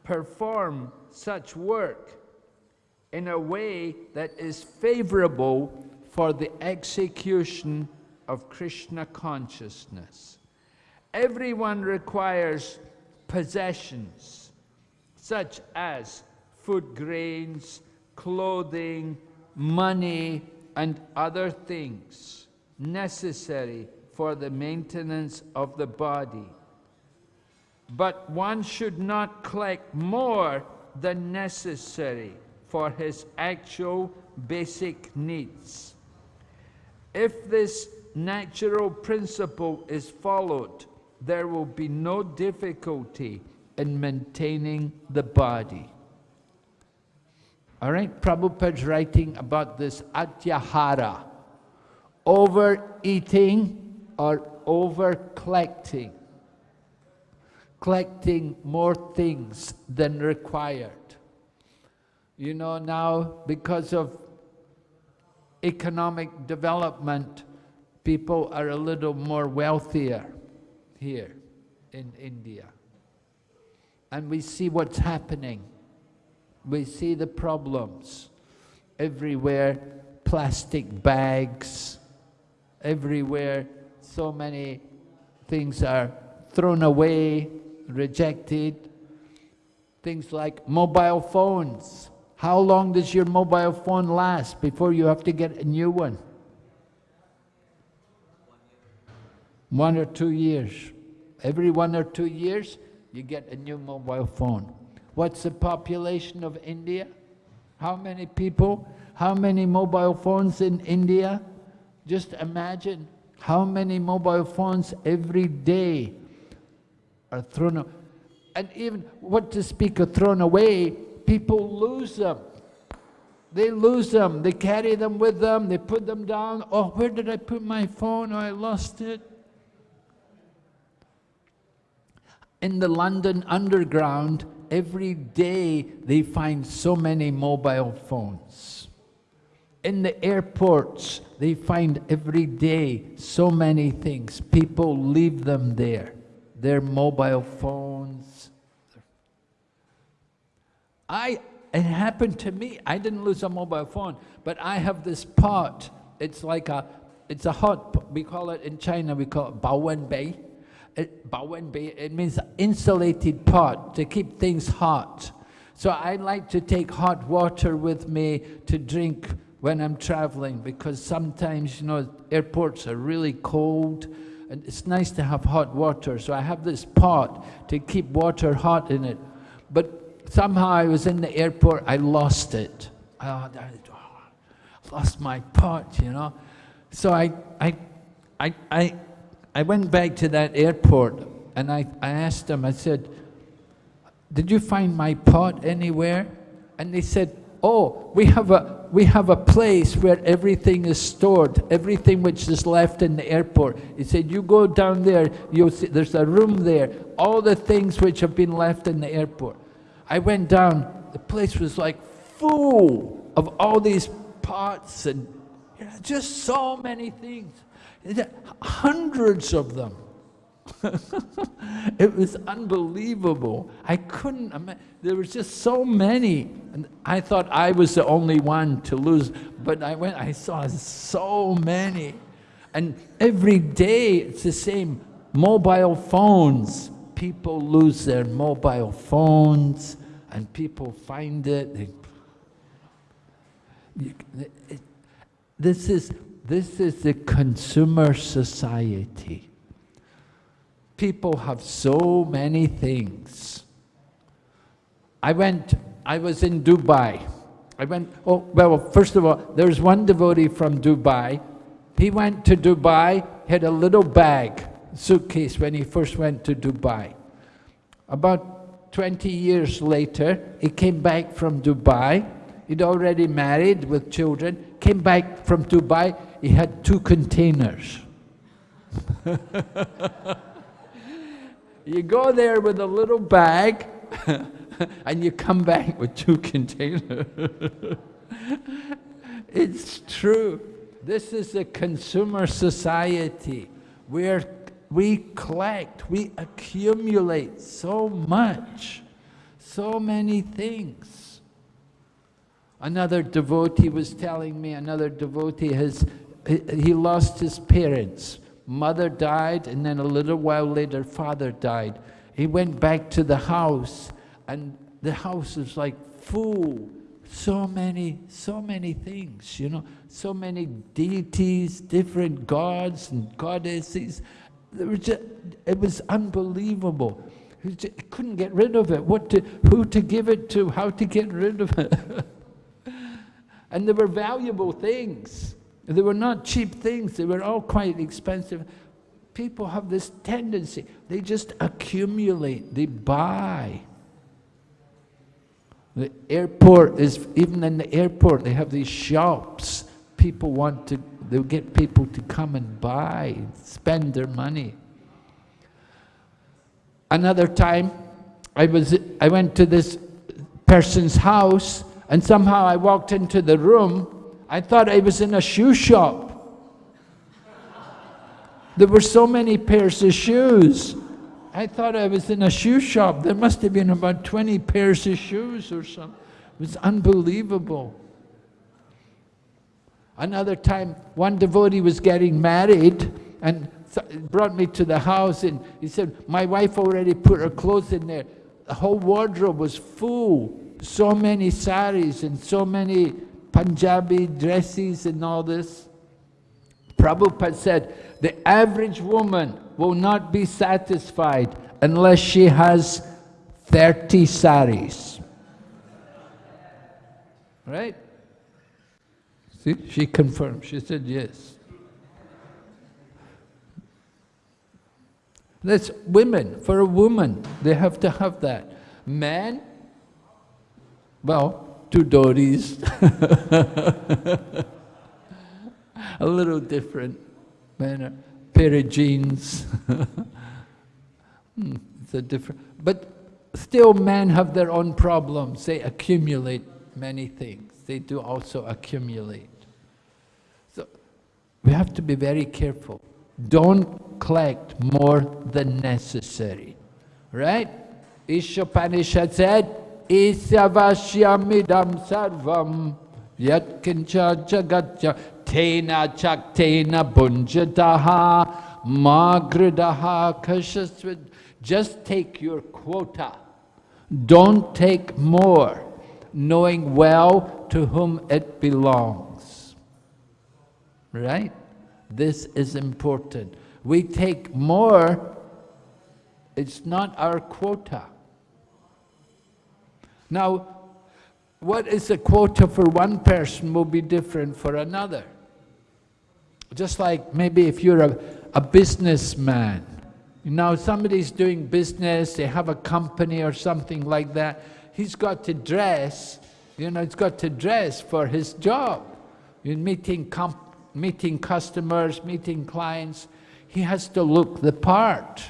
perform such work in a way that is favorable for the execution of Krishna consciousness? Everyone requires possessions, such as food grains, clothing, money, and other things necessary for the maintenance of the body. But one should not collect more than necessary for his actual basic needs. If this natural principle is followed, there will be no difficulty in maintaining the body. All right, Prabhupada's writing about this atyahara, overeating or over collecting, collecting more things than required. You know, now because of economic development, people are a little more wealthier here in India. And we see what's happening. We see the problems. Everywhere, plastic bags. Everywhere, so many things are thrown away, rejected. Things like mobile phones. How long does your mobile phone last before you have to get a new one? One or two years. Every one or two years, you get a new mobile phone. What's the population of India? How many people? How many mobile phones in India? Just imagine how many mobile phones every day are thrown away. And even, what to speak of thrown away, people lose them. They lose them. They carry them with them. They put them down. Oh, where did I put my phone? Oh, I lost it. In the London Underground, every day they find so many mobile phones. In the airports, they find every day so many things. People leave them there, their mobile phones. I, it happened to me. I didn't lose a mobile phone, but I have this pot. It's like a, it's a hot, we call it in China, we call it Baowen Bei it, it means insulated pot to keep things hot. So I like to take hot water with me to drink when I'm traveling because sometimes, you know, airports are really cold and it's nice to have hot water. So I have this pot to keep water hot in it. But somehow I was in the airport, I lost it. Oh, I lost my pot, you know. So I, I, I, I I went back to that airport and I, I asked them, I said, did you find my pot anywhere? And they said, oh, we have a, we have a place where everything is stored, everything which is left in the airport. He said, you go down there, you'll see, there's a room there, all the things which have been left in the airport. I went down, the place was like full of all these pots and you know, just so many things. Hundreds of them. it was unbelievable. I couldn't imagine. There was just so many. And I thought I was the only one to lose. But I went, I saw so many. And every day it's the same. Mobile phones. People lose their mobile phones and people find it. They, it this is this is the consumer society. People have so many things. I went, I was in Dubai. I went, oh, well, first of all, there's one devotee from Dubai. He went to Dubai, had a little bag, suitcase when he first went to Dubai. About 20 years later, he came back from Dubai. He'd already married with children, came back from Dubai, he had two containers. you go there with a little bag and you come back with two containers. it's true. This is a consumer society where we collect, we accumulate so much, so many things. Another devotee was telling me, another devotee has he lost his parents. Mother died, and then a little while later, father died. He went back to the house, and the house was like full. So many, so many things, you know, so many deities, different gods and goddesses. There was just, it was unbelievable. He just, couldn't get rid of it. What to, who to give it to, how to get rid of it. and there were valuable things. They were not cheap things, they were all quite expensive. People have this tendency, they just accumulate, they buy. The airport is, even in the airport, they have these shops. People want to, they'll get people to come and buy, spend their money. Another time, I, was, I went to this person's house, and somehow I walked into the room, I thought I was in a shoe shop. There were so many pairs of shoes. I thought I was in a shoe shop. There must have been about 20 pairs of shoes or something. It was unbelievable. Another time, one devotee was getting married and brought me to the house and he said, my wife already put her clothes in there. The whole wardrobe was full. So many saris and so many Punjabi dresses and all this. Prabhupada said, the average woman will not be satisfied unless she has 30 saris. Right? See, she confirmed. She said yes. That's women. For a woman, they have to have that. Men, well, two dhotis. a little different. Are pair of jeans. hmm, it's a different, but still men have their own problems. They accumulate many things. They do also accumulate. So we have to be very careful. Don't collect more than necessary. Right? Ishopanishad said, Isyavashyamidam sarvam yat kincha jagatya tena chaktena bunjadaha magridaha kashasvid. Just take your quota. Don't take more, knowing well to whom it belongs. Right? This is important. We take more, it's not our quota. Now, what is a quota for one person will be different for another. Just like maybe if you're a, a businessman, now somebody's doing business, they have a company or something like that, he's got to dress, you know, he's got to dress for his job. In meeting, meeting customers, meeting clients, he has to look the part,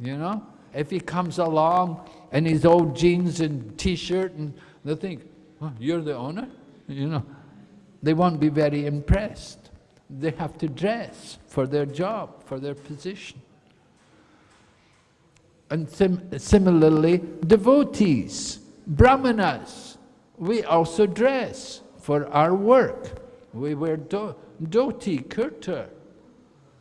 you know. If he comes along in his old jeans and t-shirt and they think, oh, you're the owner, you know, they won't be very impressed. They have to dress for their job, for their position. And sim similarly, devotees, brahmanas, we also dress for our work. We wear do dhoti, kurta.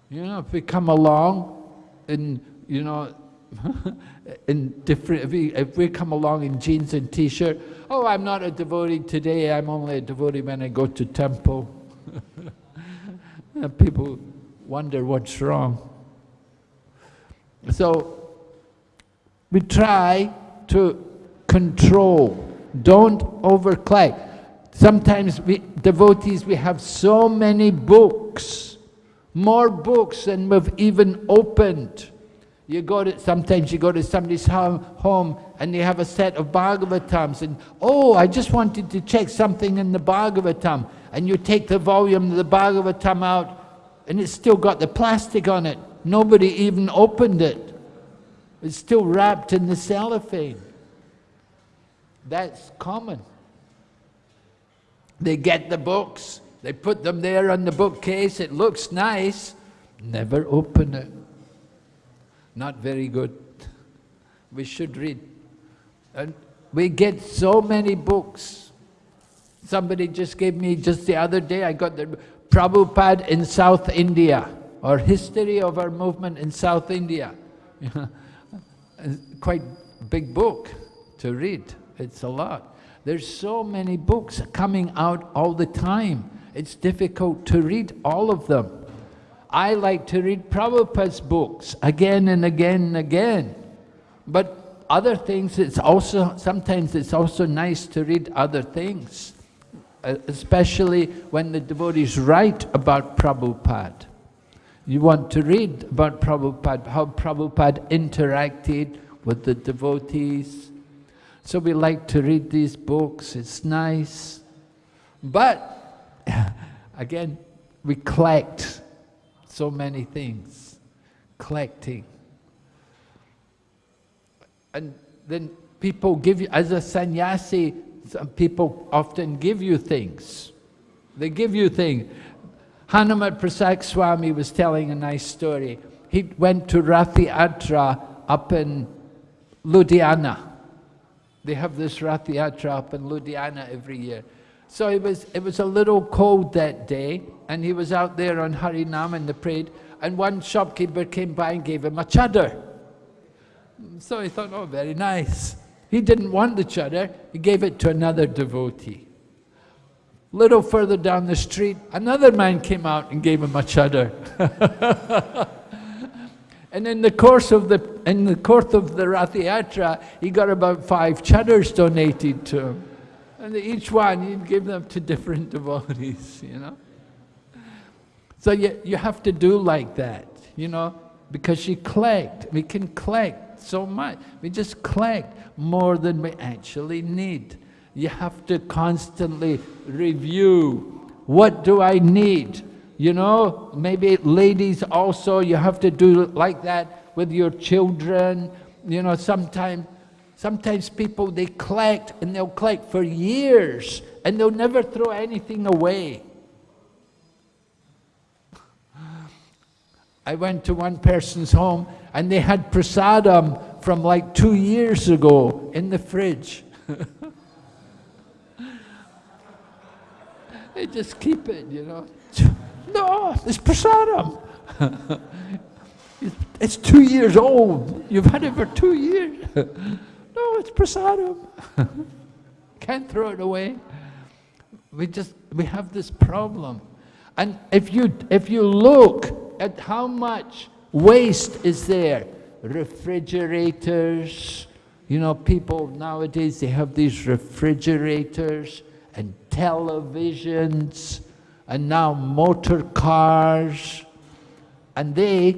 You know, if we come along in, you know, in different, if we, if we come along in jeans and t-shirt, oh, I'm not a devotee today, I'm only a devotee when I go to temple. Uh, people wonder what's wrong. So, we try to control, don't overcollect. Sometimes we, devotees, we have so many books, more books than we've even opened. You go to, sometimes you go to somebody's home and they have a set of Bhagavatams and, oh, I just wanted to check something in the Bhagavatam. And you take the volume of the Bhagavatam out and it's still got the plastic on it. Nobody even opened it. It's still wrapped in the cellophane. That's common. They get the books, they put them there on the bookcase, it looks nice, never open it. Not very good. We should read. And we get so many books. Somebody just gave me, just the other day, I got the Prabhupada in South India, or History of Our Movement in South India. quite big book to read. It's a lot. There's so many books coming out all the time. It's difficult to read all of them. I like to read Prabhupada's books again and again and again. But other things, it's also, sometimes it's also nice to read other things, uh, especially when the devotees write about Prabhupada. You want to read about Prabhupada, how Prabhupada interacted with the devotees. So we like to read these books, it's nice. But, again, we collect so many things, collecting. And then people give you, as a sannyasi, some people often give you things. They give you things. Hanumat Prasad Swami was telling a nice story. He went to Rath Yatra up in Ludhiana. They have this Rath Yatra up in Ludhiana every year. So it was, it was a little cold that day, and he was out there on Harinam and the prayed, and one shopkeeper came by and gave him a chadar. So he thought, oh, very nice. He didn't want the chadar, he gave it to another devotee. Little further down the street, another man came out and gave him a chadar. and in the course of the in the course of the Rath Yatra, he got about five chadars donated to him. And each one, you'd give them to different devotees, you know. So you, you have to do like that, you know. because you collect. We can collect so much. We just collect more than we actually need. You have to constantly review, what do I need? You know, maybe ladies also, you have to do like that with your children. You know, sometimes Sometimes people, they collect and they'll collect for years and they'll never throw anything away. I went to one person's home and they had prasadam from like two years ago in the fridge. they just keep it, you know. No, it's prasadam. it's two years old. You've had it for two years. no, it's prasadam. Can't throw it away. We just, we have this problem. And if you, if you look at how much waste is there. Refrigerators, you know, people nowadays, they have these refrigerators and televisions and now motor cars and they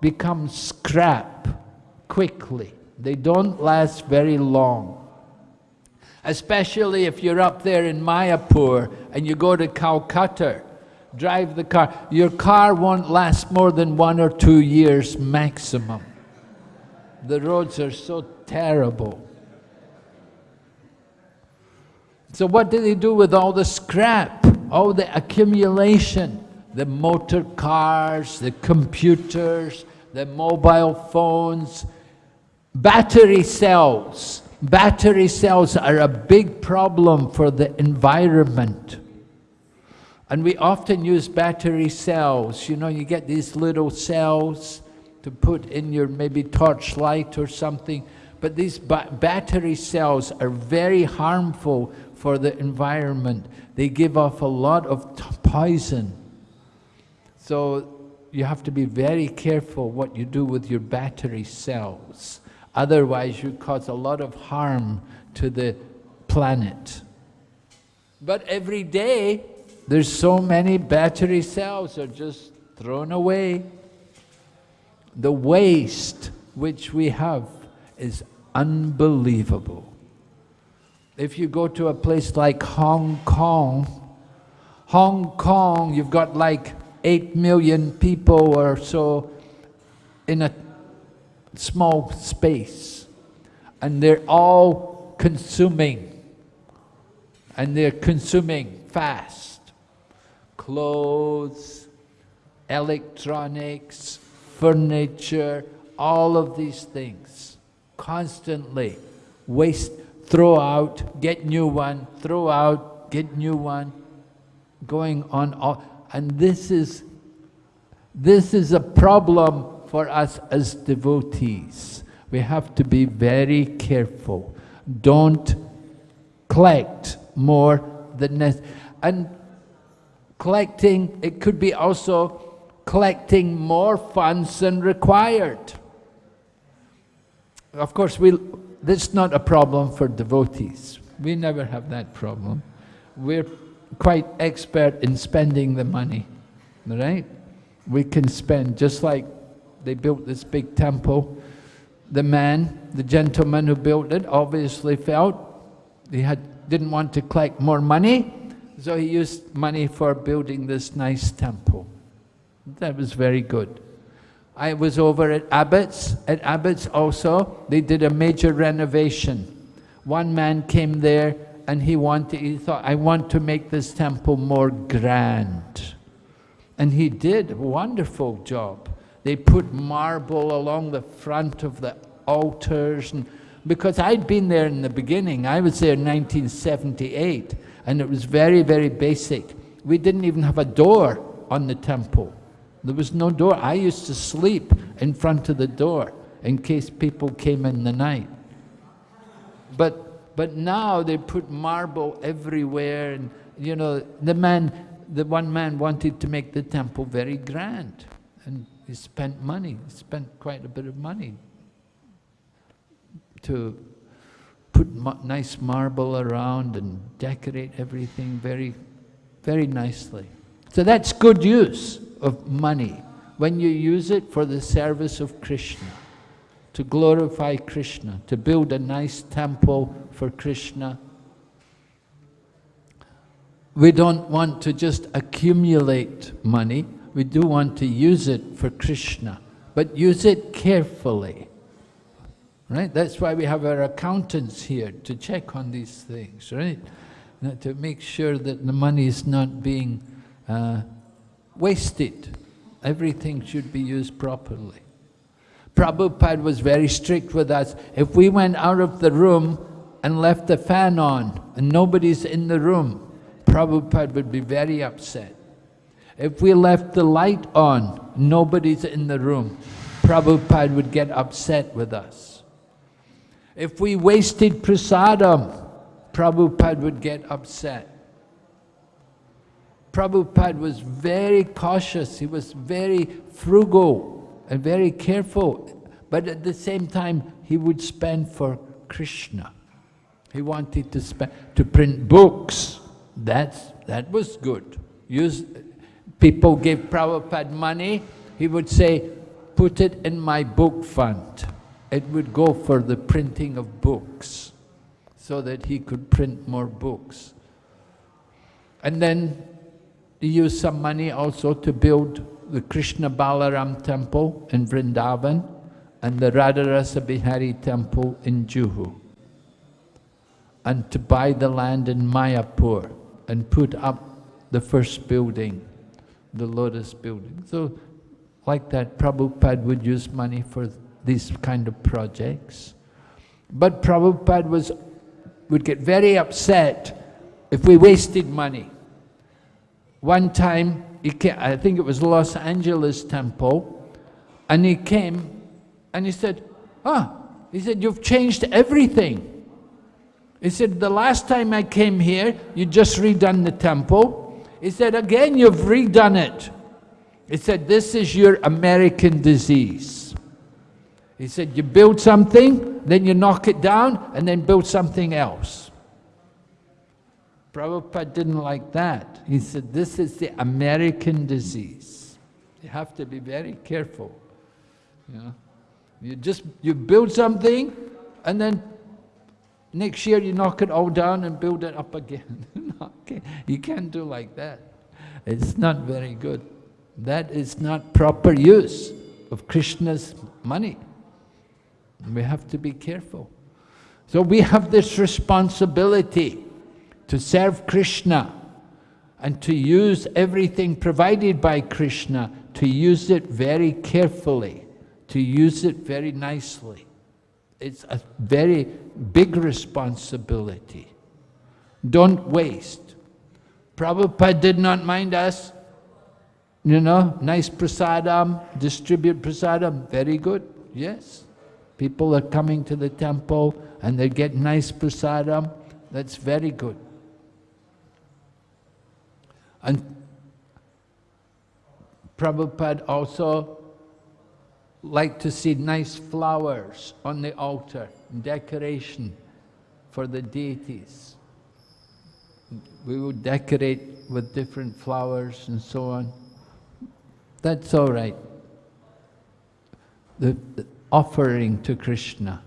become scrap quickly. They don't last very long. Especially if you're up there in Mayapur and you go to Calcutta drive the car. Your car won't last more than one or two years maximum. The roads are so terrible. So what do they do with all the scrap, all the accumulation? The motor cars, the computers, the mobile phones, battery cells. Battery cells are a big problem for the environment. And we often use battery cells. You know, you get these little cells to put in your maybe torchlight or something. But these ba battery cells are very harmful for the environment. They give off a lot of poison. So you have to be very careful what you do with your battery cells. Otherwise, you cause a lot of harm to the planet. But every day, there's so many battery cells are just thrown away. The waste which we have is unbelievable. If you go to a place like Hong Kong, Hong Kong, you've got like 8 million people or so in a small space. And they're all consuming. And they're consuming fast clothes, electronics, furniture, all of these things. Constantly waste, throw out, get new one, throw out, get new one, going on. All, and this is, this is a problem for us as devotees. We have to be very careful. Don't collect more than necessary. And collecting, it could be also collecting more funds than required. Of course, we, this is not a problem for devotees. We never have that problem. We're quite expert in spending the money, right? We can spend, just like they built this big temple. The man, the gentleman who built it, obviously felt he had, didn't want to collect more money, so he used money for building this nice temple. That was very good. I was over at Abbott's. At Abbott's also, they did a major renovation. One man came there and he wanted, he thought, I want to make this temple more grand. And he did a wonderful job. They put marble along the front of the altars. And, because I'd been there in the beginning, I was there in 1978 and it was very, very basic. We didn't even have a door on the temple. There was no door. I used to sleep in front of the door in case people came in the night. But, but now they put marble everywhere and, you know, the man, the one man wanted to make the temple very grand and he spent money, spent quite a bit of money to put nice marble around and decorate everything very, very nicely. So that's good use of money. when you use it for the service of Krishna, to glorify Krishna, to build a nice temple for Krishna. We don't want to just accumulate money, we do want to use it for Krishna, but use it carefully. Right? That's why we have our accountants here to check on these things, right? To make sure that the money is not being uh, wasted. Everything should be used properly. Prabhupada was very strict with us. If we went out of the room and left the fan on and nobody's in the room, Prabhupada would be very upset. If we left the light on, nobody's in the room, Prabhupada would get upset with us. If we wasted prasadam, Prabhupada would get upset. Prabhupada was very cautious, he was very frugal and very careful, but at the same time he would spend for Krishna. He wanted to spend, to print books, That's, that was good. Use, people gave Prabhupada money, he would say, put it in my book fund. It would go for the printing of books, so that he could print more books. And then he used some money also to build the Krishna Balaram temple in Vrindavan and the Radha Rasabihari temple in Juhu. And to buy the land in Mayapur and put up the first building, the lotus building. So like that, Prabhupada would use money for these kind of projects. But Prabhupada was, would get very upset if we wasted money. One time, came, I think it was Los Angeles temple, and he came and he said, ah, he said, you've changed everything. He said, the last time I came here, you just redone the temple. He said, again, you've redone it. He said, this is your American disease. He said, you build something, then you knock it down, and then build something else. Prabhupada didn't like that. He said, this is the American disease. You have to be very careful. You, just, you build something and then next year you knock it all down and build it up again. okay. You can't do like that. It's not very good. That is not proper use of Krishna's money. We have to be careful. So we have this responsibility to serve Krishna and to use everything provided by Krishna, to use it very carefully, to use it very nicely. It's a very big responsibility. Don't waste. Prabhupada did not mind us, you know, nice prasadam, distribute prasadam, very good, yes. People are coming to the temple and they get nice prasadam, that's very good. And Prabhupada also liked to see nice flowers on the altar, decoration for the deities. We would decorate with different flowers and so on. That's all right. The, the offering to Krishna,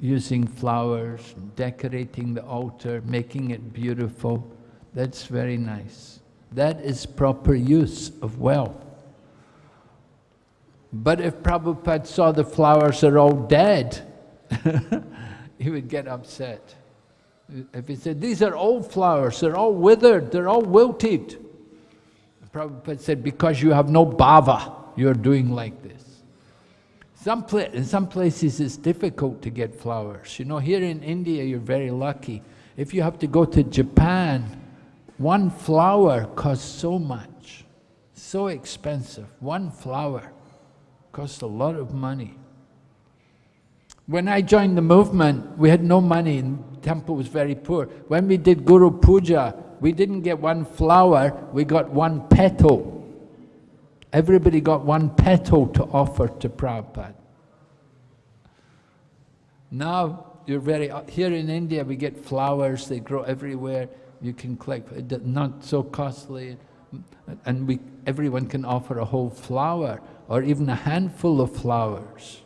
using flowers, decorating the altar, making it beautiful, that's very nice. That is proper use of wealth. But if Prabhupada saw the flowers are all dead, he would get upset. If he said, these are old flowers, they're all withered, they're all wilted. Prabhupada said, because you have no bhava, you're doing like this. Some in some places it's difficult to get flowers. You know, here in India you're very lucky. If you have to go to Japan, one flower costs so much, so expensive. One flower costs a lot of money. When I joined the movement, we had no money and temple was very poor. When we did Guru Puja, we didn't get one flower, we got one petal. Everybody got one petal to offer to Prabhupada. Now, you're very, uh, here in India we get flowers, they grow everywhere you can collect, not so costly. and we, everyone can offer a whole flower or even a handful of flowers.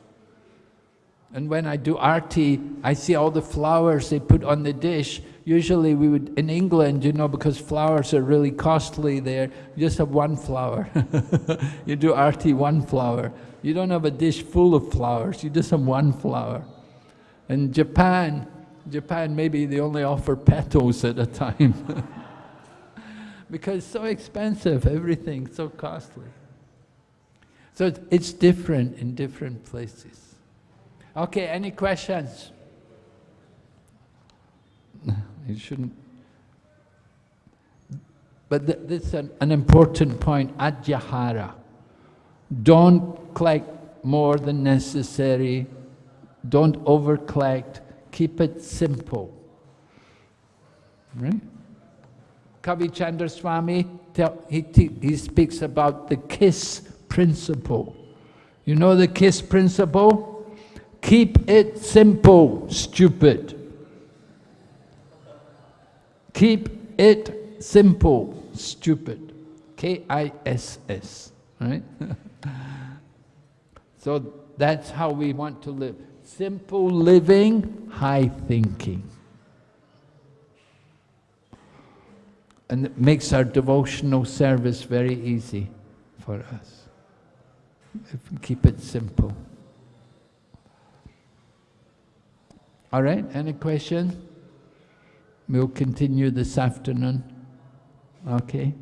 And when I do arti, I see all the flowers they put on the dish. Usually we would, in England, you know, because flowers are really costly there, you just have one flower. you do arti, one flower. You don't have a dish full of flowers, you just have one flower. In Japan, Japan maybe they only offer petals at a time. because it's so expensive, everything so costly. So it's different in different places. Okay, any questions? You shouldn't. But th this is an, an important point, atyahara. Don't collect more than necessary. Don't over collect. Keep it simple. Right? Kavi Chandra Swami, he, he speaks about the KISS principle. You know the KISS principle? Keep it simple, stupid. Keep it simple, stupid. K-I-S-S, right? so that's how we want to live. Simple living, high thinking. And it makes our devotional service very easy for us. Keep it simple. All right, any questions? We'll continue this afternoon. Okay.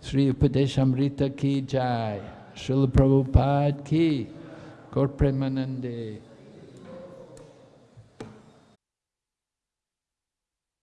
Sri Upadeshamrita ki jai. Srila Prabhupada ki. Gaur Premanande.